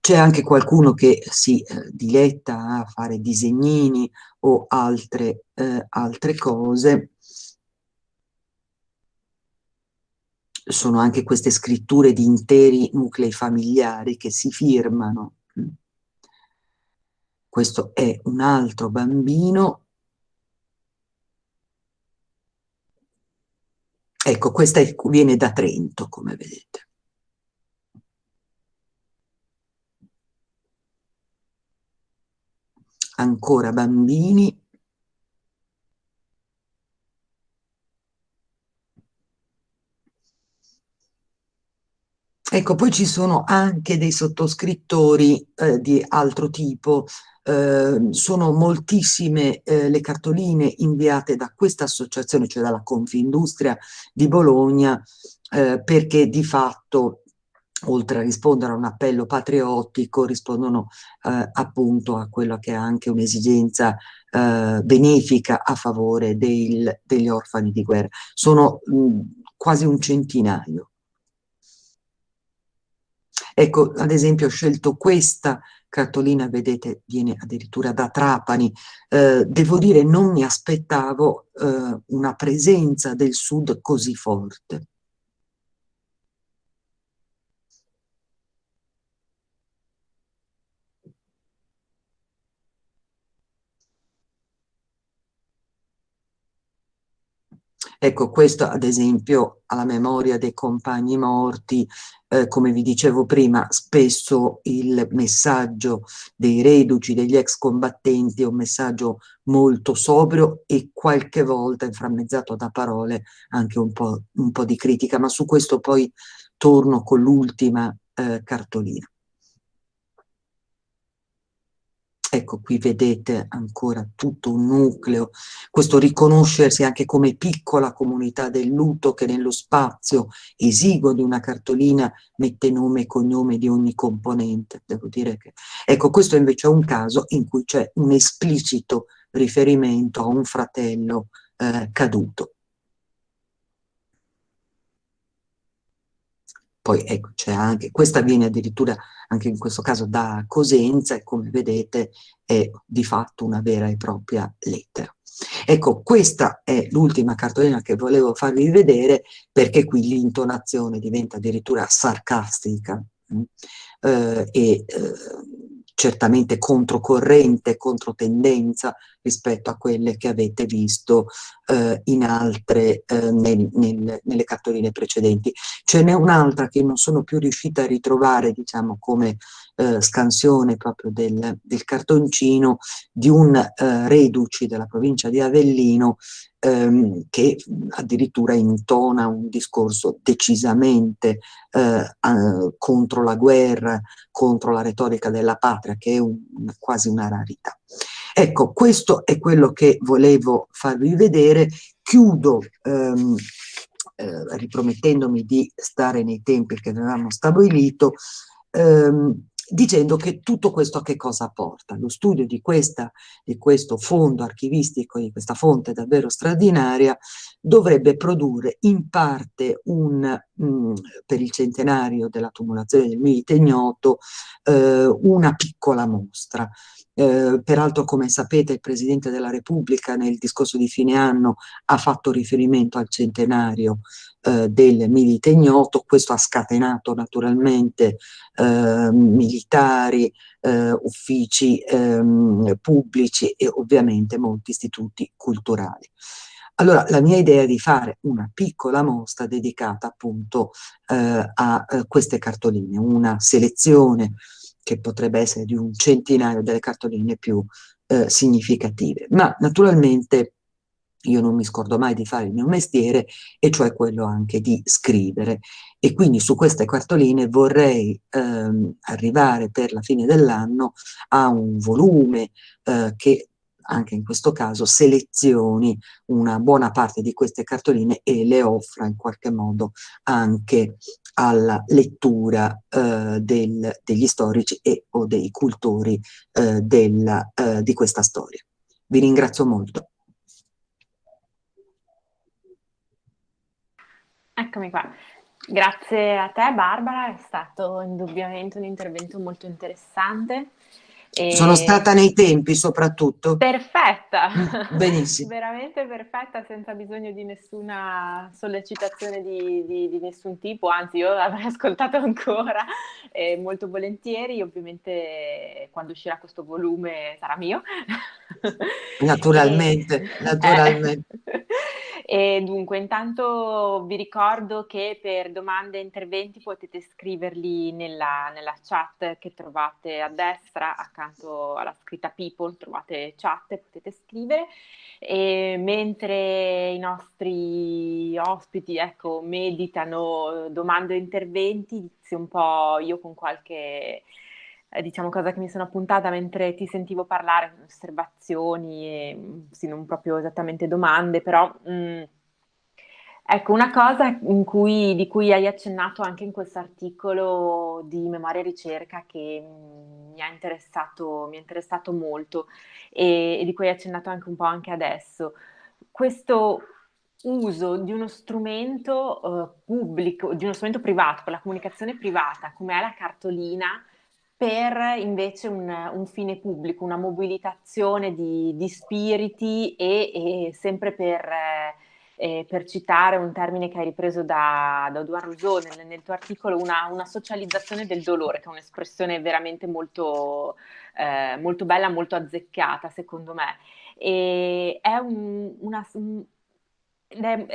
C'è anche qualcuno che si eh, diletta a fare disegnini o altre, eh, altre cose. Sono anche queste scritture di interi nuclei familiari che si firmano questo è un altro bambino. Ecco, questa è, viene da Trento, come vedete. Ancora bambini. Ecco, poi ci sono anche dei sottoscrittori eh, di altro tipo, eh, sono moltissime eh, le cartoline inviate da questa associazione, cioè dalla Confindustria di Bologna, eh, perché di fatto oltre a rispondere a un appello patriottico, rispondono eh, appunto a quella che è anche un'esigenza eh, benefica a favore del, degli orfani di guerra. Sono mh, quasi un centinaio. Ecco, ad esempio ho scelto questa cartolina, vedete, viene addirittura da Trapani. Eh, devo dire, non mi aspettavo eh, una presenza del Sud così forte. Ecco, questo ad esempio alla memoria dei compagni morti, eh, come vi dicevo prima, spesso il messaggio dei reduci, degli ex combattenti è un messaggio molto sobrio e qualche volta inframmezzato da parole anche un po', un po di critica, ma su questo poi torno con l'ultima eh, cartolina. Ecco, qui vedete ancora tutto un nucleo, questo riconoscersi anche come piccola comunità del lutto che nello spazio esiguo di una cartolina mette nome e cognome di ogni componente. Devo dire che... Ecco, questo invece è un caso in cui c'è un esplicito riferimento a un fratello eh, caduto. Poi ecco, c'è anche, questa viene addirittura anche in questo caso da Cosenza e come vedete è di fatto una vera e propria lettera. Ecco, questa è l'ultima cartolina che volevo farvi vedere perché qui l'intonazione diventa addirittura sarcastica mm, eh, e eh, certamente controcorrente, controtendenza rispetto a quelle che avete visto eh, in altre, eh, nel, nel, nelle cartoline precedenti. Ce n'è un'altra che non sono più riuscita a ritrovare, diciamo, come eh, scansione proprio del, del, cartoncino di un eh, reduci della provincia di Avellino ehm, che addirittura intona un discorso decisamente eh, contro la guerra, contro la retorica della patria, che è un, quasi una rarità. Ecco, questo è quello che volevo farvi vedere. Chiudo ehm, eh, ripromettendomi di stare nei tempi che avevamo stabilito, ehm, dicendo che tutto questo a che cosa porta? Lo studio di, questa, di questo fondo archivistico, di questa fonte davvero straordinaria, dovrebbe produrre in parte un, mh, mm, per il centenario della tumulazione del milite ignoto, eh, una piccola mostra. Eh, peraltro, come sapete, il Presidente della Repubblica nel discorso di fine anno ha fatto riferimento al centenario eh, del milite ignoto, questo ha scatenato naturalmente eh, militari, uffici ehm, pubblici e ovviamente molti istituti culturali. Allora, la mia idea è di fare una piccola mostra dedicata appunto eh, a eh, queste cartoline, una selezione che potrebbe essere di un centinaio delle cartoline più eh, significative. Ma naturalmente io non mi scordo mai di fare il mio mestiere, e cioè quello anche di scrivere. E quindi su queste cartoline vorrei ehm, arrivare per la fine dell'anno a un volume eh, che anche in questo caso selezioni una buona parte di queste cartoline e le offra in qualche modo anche alla lettura eh, del, degli storici e o dei cultori eh, della, eh, di questa storia. Vi ringrazio molto. Eccomi qua. Grazie a te Barbara, è stato indubbiamente un intervento molto interessante. E... Sono stata nei tempi soprattutto. Perfetta, mm, benissimo. [LAUGHS] veramente perfetta, senza bisogno di nessuna sollecitazione di, di, di nessun tipo, anzi io l'avrei [LAUGHS] ascoltato ancora eh, molto volentieri, ovviamente quando uscirà questo volume sarà mio. Naturalmente, [LAUGHS] e... naturalmente. Eh. E dunque, intanto vi ricordo che per domande e interventi potete scriverli nella, nella chat che trovate a destra, accanto alla scritta People, trovate chat e potete scrivere. E mentre i nostri ospiti ecco, meditano domande e interventi, inizio un po' io con qualche eh, diciamo cosa che mi sono appuntata mentre ti sentivo parlare, osservazioni, e, mm, sì, non proprio esattamente domande, però mh, mm, ecco una cosa cui, di cui hai accennato anche in questo articolo di memoria e ricerca che mm, mi, ha interessato, mi interessato molto e, e di cui hai accennato anche un po' anche adesso. Questo uso di uno strumento uh, pubblico, di uno strumento privato, per la comunicazione privata, come è la cartolina, per invece un, un, fine pubblico, una mobilitazione di, di spiriti e, e, sempre per, eh, per, citare un termine che hai ripreso da, da Audouin Rousseau nel, nel, tuo articolo, una, una, socializzazione del dolore, che è un'espressione veramente molto, eh, molto bella, molto azzeccata secondo me. E è un, una,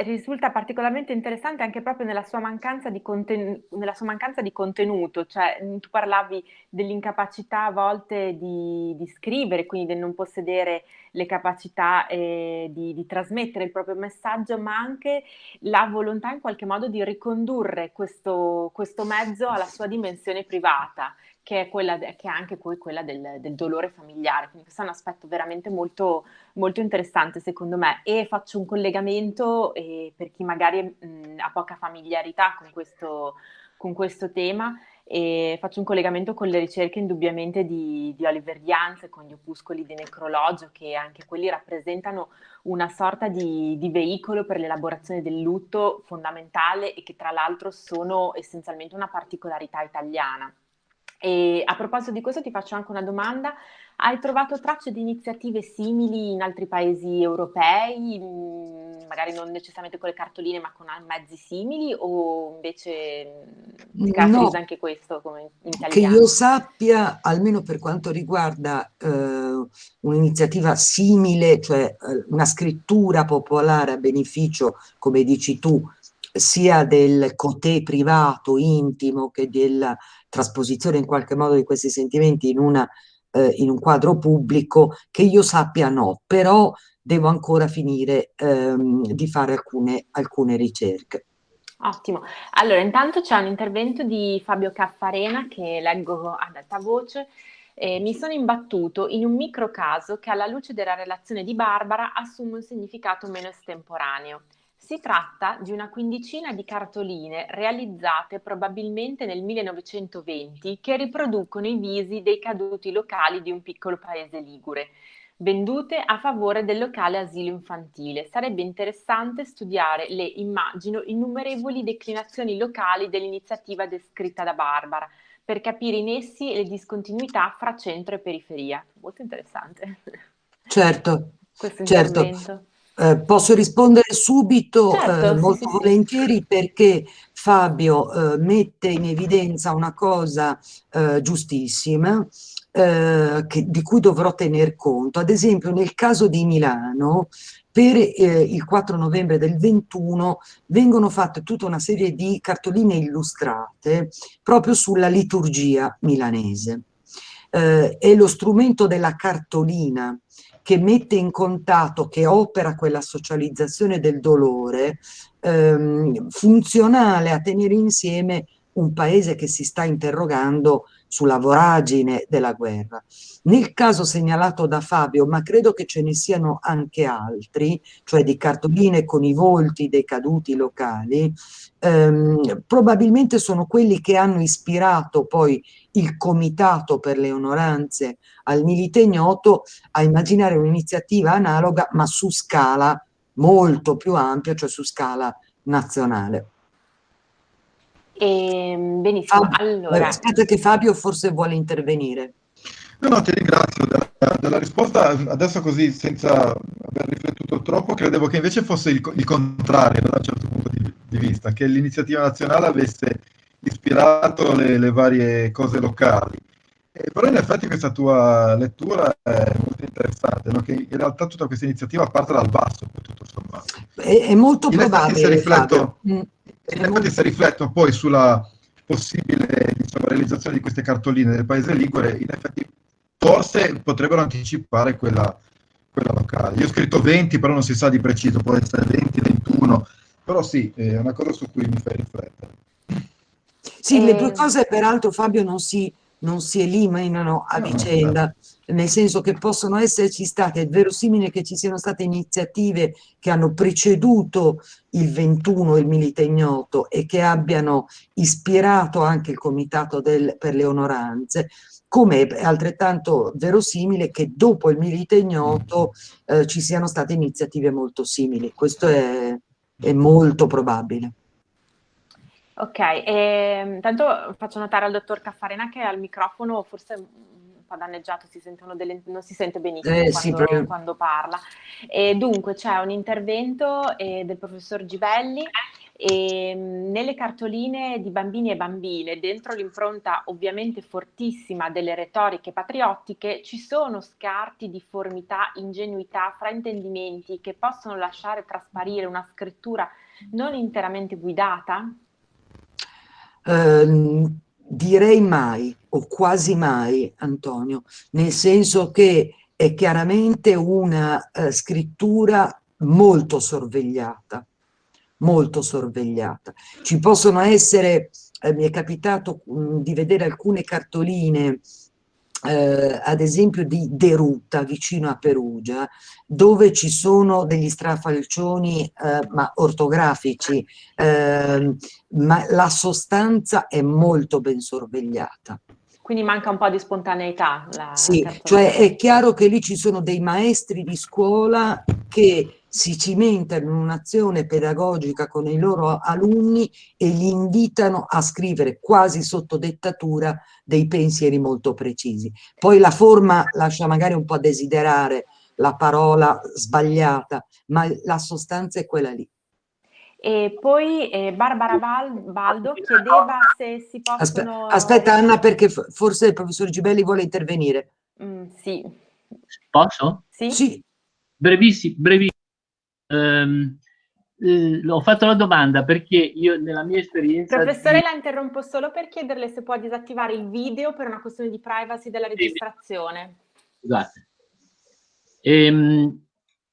risulta particolarmente interessante anche proprio nella sua mancanza di, conten- sua mancanza di contenuto, cioè tu parlavi dell'incapacità a volte di, di, scrivere, quindi del non possedere le capacità eh, di, di, trasmettere il proprio messaggio, ma anche la volontà in qualche modo di ricondurre questo, questo mezzo alla sua dimensione privata che è, quella, che è anche poi quella del, del, dolore familiare. Quindi questo è un aspetto veramente molto, molto interessante secondo me e faccio un collegamento eh, per chi magari mh, ha poca familiarità con questo, con questo tema e faccio un collegamento con le ricerche indubbiamente di, di Oliver Jans con gli opuscoli di necrologio che anche quelli rappresentano una sorta di, di veicolo per l'elaborazione del lutto fondamentale e che tra l'altro sono essenzialmente una particolarità italiana. E a proposito di questo ti faccio anche una domanda. Hai trovato tracce di iniziative simili in altri paesi europei, mm, magari non necessariamente con le cartoline ma con mezzi simili o invece mm, si caratterizza no, anche questo come in italiano? Che io sappia, almeno per quanto riguarda eh, un'iniziativa simile, cioè eh, una scrittura popolare a beneficio, come dici tu, sia del cotè privato, intimo, che della trasposizione in qualche modo di questi sentimenti in, una, eh, in un quadro pubblico, che io sappia no, però devo ancora finire ehm, di fare alcune, alcune ricerche. Ottimo. Allora, intanto c'è un intervento di Fabio Caffarena che leggo ad alta voce. Eh, mi sono imbattuto in un micro caso che alla luce della relazione di Barbara assume un significato meno estemporaneo. Si tratta di una quindicina di cartoline realizzate probabilmente nel 1920 che riproducono i visi dei caduti locali di un piccolo paese ligure, vendute a favore del locale asilo infantile. Sarebbe interessante studiare le, immagino, innumerevoli declinazioni locali dell'iniziativa descritta da Barbara, per capire in essi le discontinuità fra centro e periferia. Molto interessante. Certo, Questo certo. Eh, posso rispondere subito certo, eh, molto sì, volentieri perché Fabio eh, mette in evidenza una cosa eh, giustissima eh, che, di cui dovrò tener conto. Ad esempio nel caso di Milano per eh, il 4 novembre del 21 vengono fatte tutta una serie di cartoline illustrate proprio sulla liturgia milanese. è lo strumento della cartolina che mette in contatto, che opera quella socializzazione del dolore, ehm, funzionale a tenere insieme un paese che si sta interrogando sulla voragine della guerra. Nel caso segnalato da Fabio, ma credo che ce ne siano anche altri, cioè di cartoline con i volti dei caduti locali, ehm, probabilmente sono quelli che hanno ispirato poi il comitato per le onoranze al milite ignoto a immaginare un'iniziativa analoga ma su scala molto più ampia, cioè su scala nazionale. E, ehm, benissimo, Fabio, allora... Aspetta che Fabio forse vuole intervenire. No, no, ti ringrazio della, risposta. Adesso così, senza aver riflettuto troppo, credevo che invece fosse il, il contrario da un certo punto di, di, vista, che l'iniziativa nazionale avesse ispirato le, le varie cose locali. Eh, però in effetti questa tua lettura è molto interessante, no? che in realtà tutta questa iniziativa parte dal basso, tutto sommato. È, è molto in probabile. Rifletto, mm. in effetti se rifletto poi sulla possibile diciamo, realizzazione di queste cartoline nel paese Ligure, in effetti forse potrebbero anticipare quella, quella locale. Io ho scritto 20, però non si sa di preciso, può essere 20, 21, però sì, è una cosa su cui mi fai riflettere. Sì, le due cose peraltro Fabio non si non si eliminano a vicenda, nel senso che possono esserci state, è verosimile che ci siano state iniziative che hanno preceduto il 21, il Milite Ignoto, e che abbiano ispirato anche il Comitato del, per le Onoranze, come è altrettanto verosimile che dopo il Milite Ignoto eh, ci siano state iniziative molto simili. Questo è, è molto probabile. Ok, e, intanto faccio notare al dottor Caffarena che al microfono forse un po' danneggiato, si delle, non si sente benissimo eh, quando, sì, quando, parla. E dunque c'è un intervento eh, del professor Gibelli e nelle cartoline di bambini e bambine, dentro l'impronta ovviamente fortissima delle retoriche patriottiche, ci sono scarti di formità, ingenuità, fraintendimenti che possono lasciare trasparire una scrittura non interamente guidata? Ehm, direi mai o quasi mai, Antonio, nel senso che è chiaramente una uh, scrittura molto sorvegliata, molto sorvegliata. Ci possono essere, eh, mi è capitato mh, di vedere alcune cartoline eh, ad esempio di Deruta vicino a Perugia dove ci sono degli strafalcioni eh, ma ortografici eh, ma la sostanza è molto ben sorvegliata. Quindi manca un po' di spontaneità la sì, cioè è chiaro che lì ci sono dei maestri di scuola che si cimentano in un'azione pedagogica con i loro alunni e li invitano a scrivere quasi sotto dettatura dei pensieri molto precisi. Poi la forma lascia magari un po' a desiderare la parola sbagliata, ma la sostanza è quella lì. E poi eh, Barbara Val Baldo chiedeva se si possono... Aspetta, aspetta Anna perché forse il professor Gibelli vuole intervenire. Mm, sì. Posso? Sì. sì. Brevissimo, brevissimo ehm, eh, ho fatto la domanda perché io nella mia esperienza... Professore, di... la interrompo solo per chiederle se può disattivare il video per una questione di privacy della registrazione. Scusate. Ehm,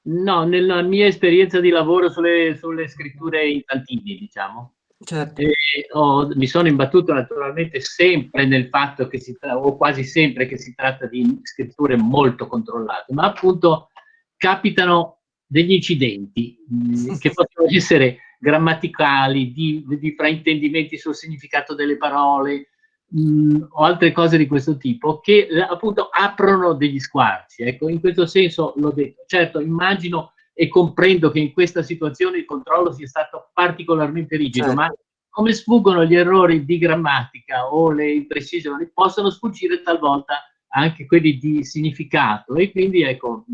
no, nella mia esperienza di lavoro sulle, sulle scritture infantili, diciamo, certo. eh, ho, mi sono imbattuto naturalmente sempre nel fatto che si tratta, o quasi sempre che si tratta di scritture molto controllate, ma appunto capitano degli incidenti mh, mm, che possono essere grammaticali, di, di, fraintendimenti sul significato delle parole mh, mm, o altre cose di questo tipo che eh, appunto aprono degli squarci. Ecco, in questo senso l'ho detto. Certo, immagino e comprendo che in questa situazione il controllo sia stato particolarmente rigido, certo. ma come sfuggono gli errori di grammatica o le imprecisioni, possono sfuggire talvolta anche quelli di significato e quindi ecco,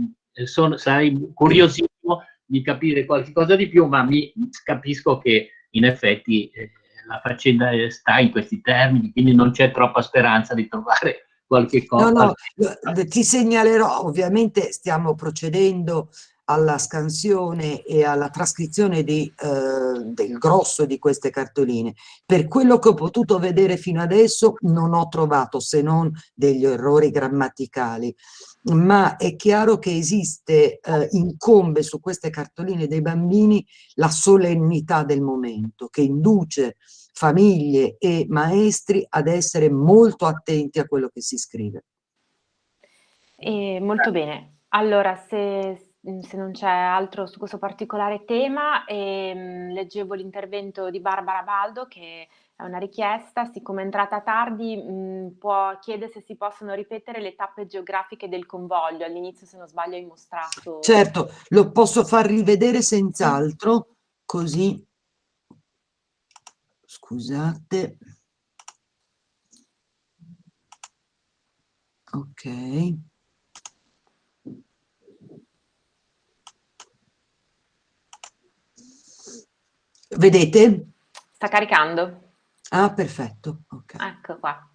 sono, sarei curiosissimo di capire qualcosa di più, ma mi capisco che in effetti eh, la faccenda sta in questi termini, quindi non c'è troppa speranza di trovare [LAUGHS] qualche cosa. No, no, ti segnalerò, ovviamente stiamo procedendo alla scansione e alla trascrizione di, eh, del grosso di queste cartoline. Per quello che ho potuto vedere fino adesso non ho trovato se non degli errori grammaticali ma è chiaro che esiste, eh, incombe su queste cartoline dei bambini la solennità del momento che induce famiglie e maestri ad essere molto attenti a quello che si scrive. Eh, molto bene, allora se, se non c'è altro su questo particolare tema, ehm, leggevo l'intervento di Barbara Baldo che è una richiesta, siccome è entrata tardi mh, può chiedere se si possono ripetere le tappe geografiche del convoglio, all'inizio se non sbaglio hai mostrato... Certo, lo posso far rivedere senz'altro, così... Scusate... Ok. Vedete? Sta caricando. Ah, perfetto. Okay. Ecco qua.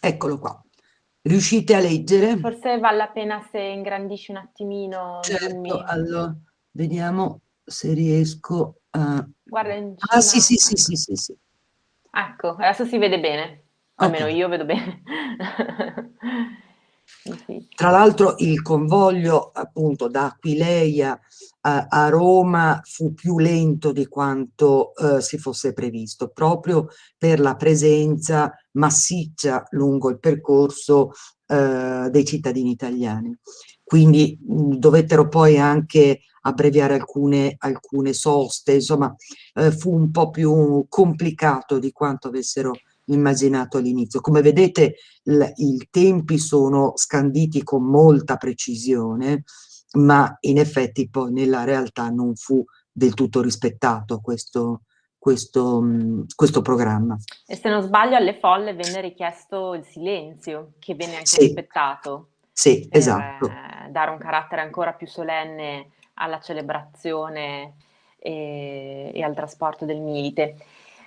Eccolo qua. Riuscite a leggere? Forse vale la pena se ingrandisci un attimino. Certo, allora, vediamo se riesco a... Guarda in Ah sì, sì, sì, sì, sì, sì. Ecco, adesso si vede bene. Almeno okay. io vedo bene. [LAUGHS] Tra l'altro il convoglio appunto da Aquileia a, Roma fu più lento di quanto eh, si fosse previsto, proprio per la presenza massiccia lungo il percorso eh, dei cittadini italiani. Quindi mh, dovettero poi anche abbreviare alcune, alcune soste, insomma eh, fu un po' più complicato di quanto avessero immaginato all'inizio. Come vedete i tempi sono scanditi con molta precisione, ma in effetti poi nella realtà non fu del tutto rispettato questo, questo, questo programma. E se non sbaglio alle folle venne richiesto il silenzio, che venne anche sì. rispettato. Sì, esatto. dare un carattere ancora più solenne alla celebrazione e, e al trasporto del milite.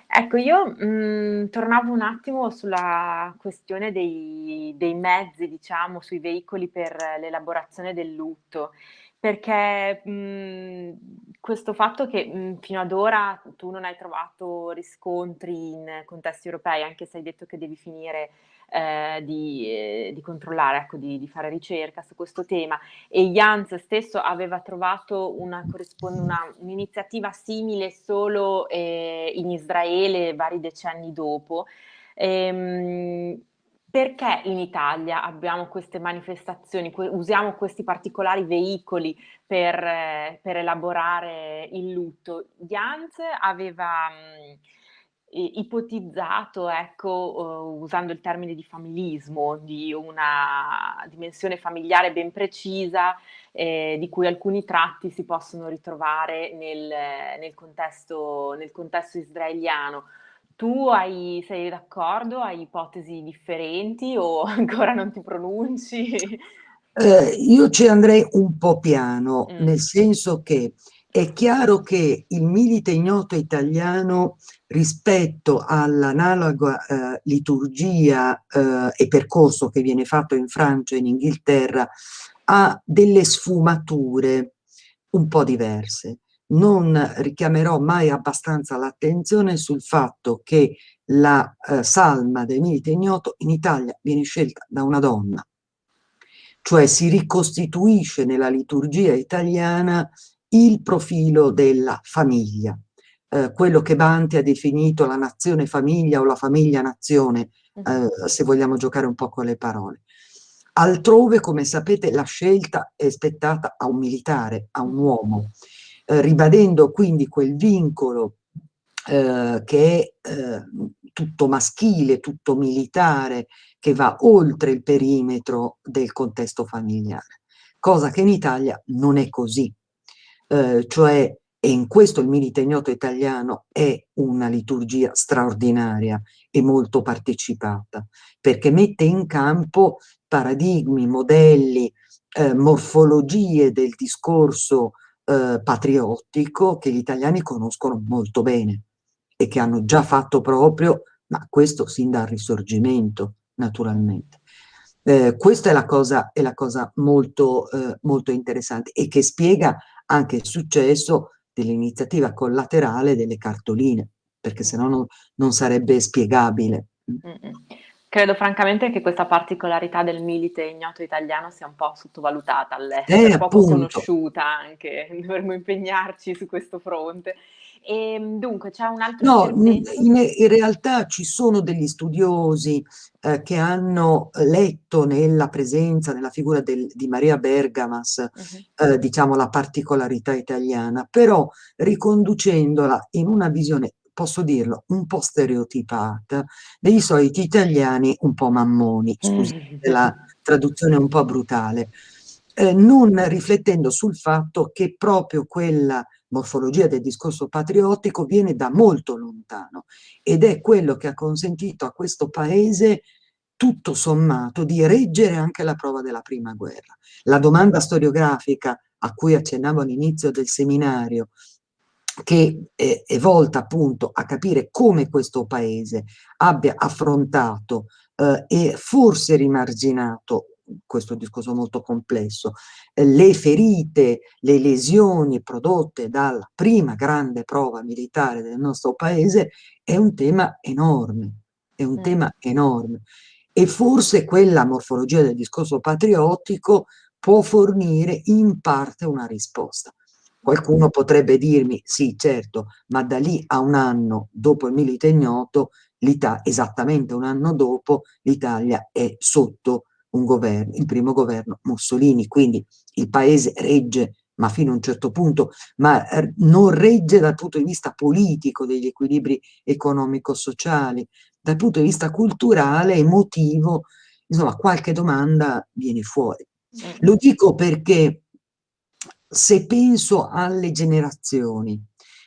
Ecco, io mh, mhmm, tornavo un attimo sulla questione dei, dei mezzi, diciamo, sui veicoli per l'elaborazione del lutto, perché mh, mhmm, questo fatto che mh, mhmm, fino ad ora tu non hai trovato riscontri in contesti europei, anche se hai detto che devi finire eh, di, eh, di, controllare, ecco, di, di, fare ricerca su questo tema e Jans stesso aveva trovato un'iniziativa simile solo eh, in Israele vari decenni dopo. Ehm, perché in Italia abbiamo queste manifestazioni, usiamo questi particolari veicoli per, eh, per elaborare il lutto? Jans aveva... Mh, ipotizzato, ecco, uh, usando il termine di familismo, di una dimensione familiare ben precisa, eh, di cui alcuni tratti si possono ritrovare nel, nel, contesto, nel contesto israeliano. Tu hai, sei d'accordo? Hai ipotesi differenti o [LAUGHS] ancora non ti pronunci? Eh, io ci andrei un po' piano, mm. nel senso che è chiaro che il milite ignoto italiano rispetto all'analoga eh, liturgia eh, e percorso che viene fatto in Francia e in Inghilterra ha delle sfumature un po' diverse. Non richiamerò mai abbastanza l'attenzione sul fatto che la eh, salma del milite ignoto in Italia viene scelta da una donna, cioè si ricostituisce nella liturgia italiana il profilo della famiglia, eh, quello che Banti ha definito la nazione famiglia o la famiglia nazione, eh, se vogliamo giocare un po' con le parole. Altrove, come sapete, la scelta è spettata a un militare, a un uomo, eh, ribadendo quindi quel vincolo eh, che è eh, tutto maschile, tutto militare, che va oltre il perimetro del contesto familiare, cosa che in Italia non è così eh, cioè e in questo il milite italiano è una liturgia straordinaria e molto partecipata, perché mette in campo paradigmi, modelli, eh, morfologie del discorso eh, patriottico che gli italiani conoscono molto bene e che hanno già fatto proprio, ma questo sin dal risorgimento, naturalmente. Eh, questa è la cosa, è la cosa molto, eh, molto interessante e che spiega anche il successo dell'iniziativa collaterale delle cartoline, perché se no non, non sarebbe spiegabile. Credo francamente che questa particolarità del milite ignoto italiano sia un po' sottovalutata all'estero, eh, poco conosciuta anche, [LAUGHS] dovremmo impegnarci su questo fronte. E, ehm, dunque c'è un altro No, in, in, realtà ci sono degli studiosi eh, che hanno letto nella presenza, nella figura del, di Maria Bergamas, uh -huh. eh, diciamo la particolarità italiana, però riconducendola in una visione posso dirlo, un po' stereotipata, dei soliti italiani un po' mammoni, scusate la traduzione un po' brutale, eh, non riflettendo sul fatto che proprio quella morfologia del discorso patriottico viene da molto lontano ed è quello che ha consentito a questo paese tutto sommato di reggere anche la prova della prima guerra. La domanda storiografica a cui accennavo all'inizio del seminario, che è volta appunto a capire come questo paese abbia affrontato eh, e forse rimarginato questo discorso molto complesso, eh, le ferite, le lesioni prodotte dalla prima grande prova militare del nostro paese è un tema enorme, è un mm. tema enorme. E forse quella morfologia del discorso patriottico può fornire in parte una risposta. Qualcuno potrebbe dirmi, sì certo, ma da lì a un anno dopo il milite ignoto, esattamente un anno dopo, l'Italia è sotto un governo, il primo governo Mussolini, quindi il paese regge ma fino a un certo punto, ma eh, non regge dal punto di vista politico degli equilibri economico-sociali, dal punto di vista culturale, emotivo, insomma qualche domanda viene fuori. Lo dico perché se penso alle generazioni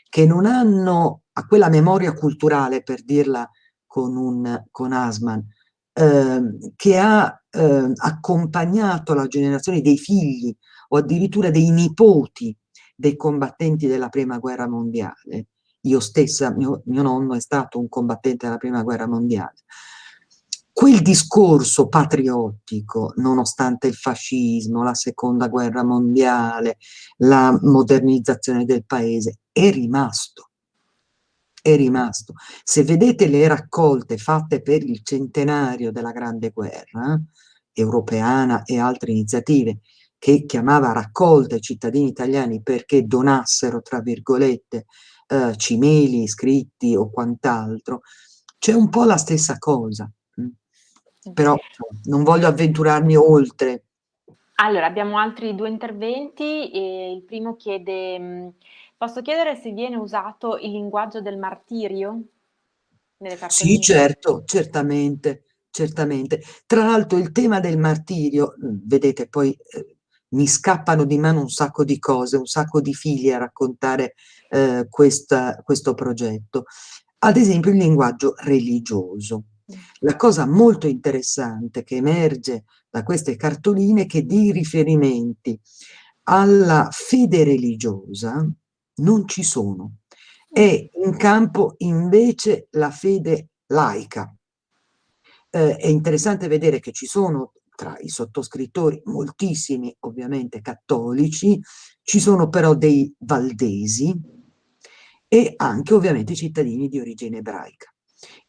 che non hanno a quella memoria culturale, per dirla con, un, con Asman, Ehm, che ha eh, accompagnato la generazione dei figli o addirittura dei nipoti dei combattenti della prima guerra mondiale. Io stessa, mio, mio nonno è stato un combattente della prima guerra mondiale. Quel discorso patriottico, nonostante il fascismo, la seconda guerra mondiale, la modernizzazione del paese, è rimasto è rimasto. Se vedete le raccolte fatte per il centenario della Grande Guerra, eh, europeana e altre iniziative, che chiamava raccolte cittadini italiani perché donassero, tra virgolette, eh, cimeli, scritti o quant'altro, c'è un po' la stessa cosa. Mm. Però non voglio avventurarmi oltre. Allora, abbiamo altri due interventi. Il primo chiede mm, Posso chiedere se viene usato il linguaggio del martirio nelle cartoline? Sì, certo, certamente, certamente. Tra l'altro il tema del martirio, vedete, poi eh, mi scappano di mano un sacco di cose, un sacco di figli a raccontare eh, questa, questo progetto. Ad esempio il linguaggio religioso. Mm. La cosa molto interessante che emerge da queste cartoline è che dei riferimenti alla fede religiosa non ci sono. È in campo invece la fede laica. Eh, è interessante vedere che ci sono tra i sottoscrittori moltissimi ovviamente cattolici, ci sono però dei valdesi e anche ovviamente cittadini di origine ebraica.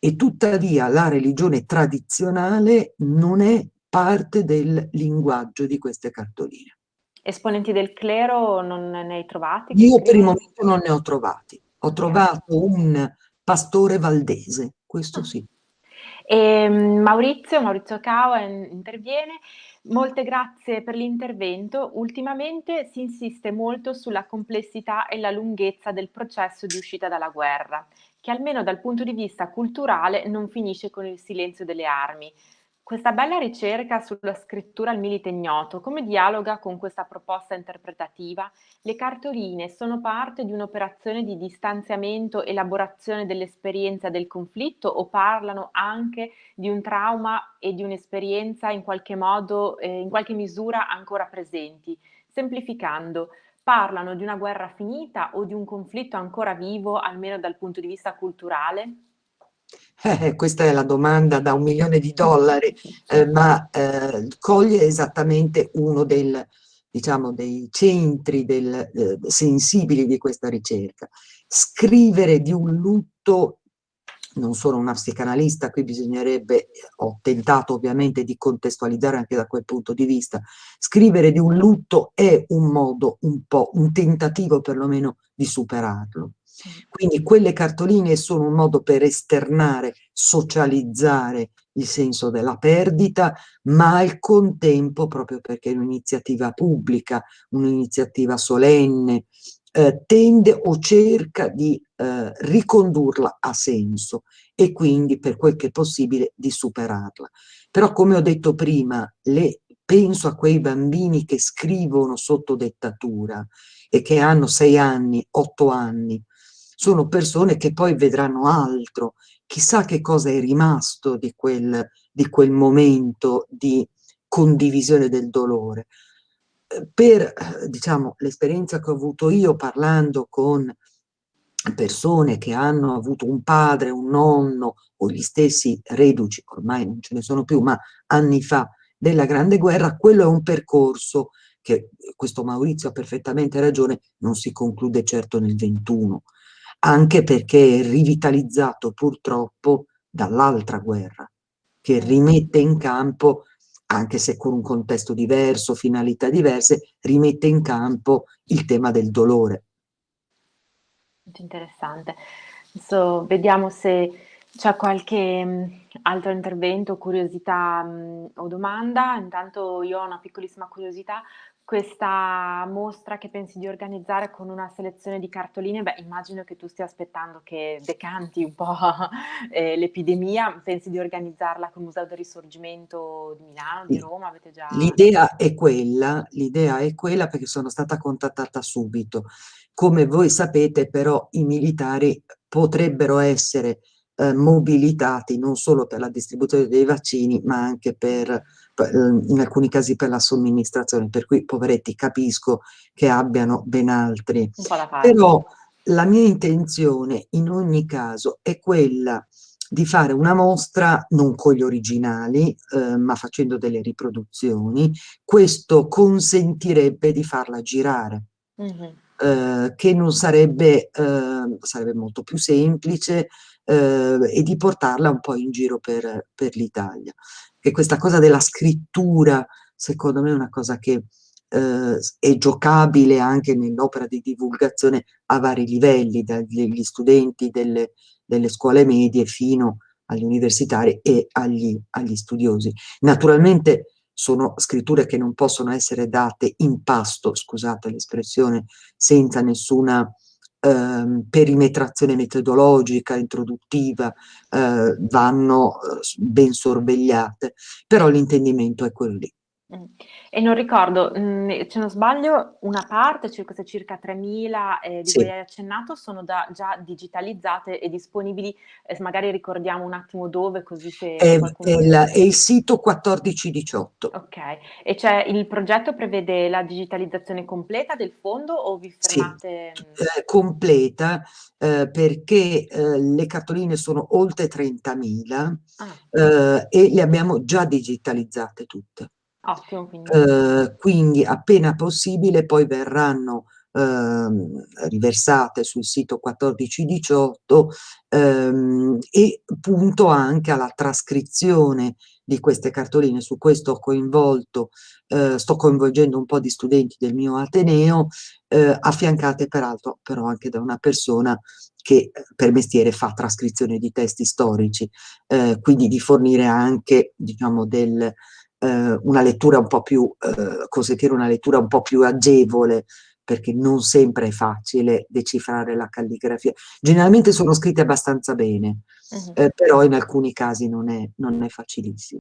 E tuttavia la religione tradizionale non è parte del linguaggio di queste cartoline. Esponenti del clero non ne hai trovati? Io per il momento non ne ho trovati. Ho trovato un pastore valdese, questo ah. sì. E ehm, Maurizio, Maurizio Cao interviene. Molte grazie per l'intervento. Ultimamente si insiste molto sulla complessità e la lunghezza del processo di uscita dalla guerra, che almeno dal punto di vista culturale non finisce con il silenzio delle armi. Questa bella ricerca sulla scrittura al milite ignoto, come dialoga con questa proposta interpretativa? Le cartoline sono parte di un'operazione di distanziamento, elaborazione dell'esperienza del conflitto o parlano anche di un trauma e di un'esperienza in qualche modo, eh, in qualche misura ancora presenti? Semplificando, parlano di una guerra finita o di un conflitto ancora vivo, almeno dal punto di vista culturale? Eh, questa è la domanda da un milione di dollari, eh, ma eh, coglie esattamente uno del, diciamo, dei centri del, eh, sensibili di questa ricerca. Scrivere di un lutto, non sono una psicanalista, qui bisognerebbe, ho tentato ovviamente di contestualizzare anche da quel punto di vista, scrivere di un lutto è un modo, un po', un tentativo perlomeno di superarlo quindi quelle cartoline sono un modo per esternare, socializzare il senso della perdita, ma al contempo, proprio perché è un'iniziativa pubblica, un'iniziativa solenne, eh, tende o cerca di eh, ricondurla a senso e quindi per quel che è possibile di superarla. Però come ho detto prima, le, penso a quei bambini che scrivono sotto dettatura e che hanno sei anni, otto anni, sono persone che poi vedranno altro, chissà che cosa è rimasto di quel, di quel momento di condivisione del dolore. Eh, per, diciamo, l'esperienza che ho avuto io parlando con persone che hanno avuto un padre, un nonno o gli stessi reduci, ormai non ce ne sono più, ma anni fa della Grande Guerra, quello è un percorso che questo Maurizio ha perfettamente ragione, non si conclude certo nel 21, anche perché è rivitalizzato purtroppo dall'altra guerra, che rimette in campo, anche se con un contesto diverso, finalità diverse, rimette in campo il tema del dolore. Molto interessante. Adesso vediamo se c'è qualche mh, altro intervento, curiosità mh, o domanda. Intanto io ho una piccolissima curiosità questa mostra che pensi di organizzare con una selezione di cartoline, beh, immagino che tu stia aspettando che decanti un po' [LAUGHS] eh, l'epidemia, pensi di organizzarla con il Museo del Risorgimento di Milano, di Roma? Avete già... L'idea è quella, l'idea è quella perché sono stata contattata subito. Come voi sapete però i militari potrebbero essere eh, mobilitati non solo per la distribuzione dei vaccini ma anche per in alcuni casi per la somministrazione, per cui poveretti capisco che abbiano ben altri. Però la mia intenzione in ogni caso è quella di fare una mostra non con gli originali, eh, ma facendo delle riproduzioni. Questo consentirebbe di farla girare. Mm -hmm. eh, che non sarebbe, eh, sarebbe molto più semplice eh, e di portarla un po' in giro per, per l'Italia che questa cosa della scrittura, secondo me è una cosa che eh, è giocabile anche nell'opera di divulgazione a vari livelli, dagli studenti delle, delle scuole medie fino agli universitari e agli, agli studiosi. Naturalmente sono scritture che non possono essere date in pasto, scusate l'espressione, senza nessuna eh, perimetrazione metodologica, introduttiva, eh, vanno eh, ben sorvegliate, però l'intendimento è quello lì. Mm. E non ricordo, mh, mm, se non sbaglio, una parte, cioè queste circa 3.000 eh, di sì. cui hai accennato, sono da, già digitalizzate e disponibili, eh, magari ricordiamo un attimo dove, così se... È, è, il, è il sito 1418. Ok, e cioè il progetto prevede la digitalizzazione completa del fondo o vi fermate... Sì, eh, completa, eh, perché eh, le cartoline sono oltre 30.000 ah. Eh, e le abbiamo già digitalizzate tutte. Ottimo, quindi. Eh, quindi appena possibile poi verranno eh, riversate sul sito 1418 ehm, e punto anche alla trascrizione di queste cartoline. Su questo ho coinvolto, eh, sto coinvolgendo un po' di studenti del mio Ateneo, eh, affiancate peraltro però anche da una persona che per mestiere fa trascrizione di testi storici, eh, quindi di fornire anche diciamo del eh, una lettura un po' più, eh, consentire una lettura un po' più agevole, perché non sempre è facile decifrare la calligrafia. Generalmente sono scritte abbastanza bene, uh -huh. eh, però in alcuni casi non è, non è facilissimo.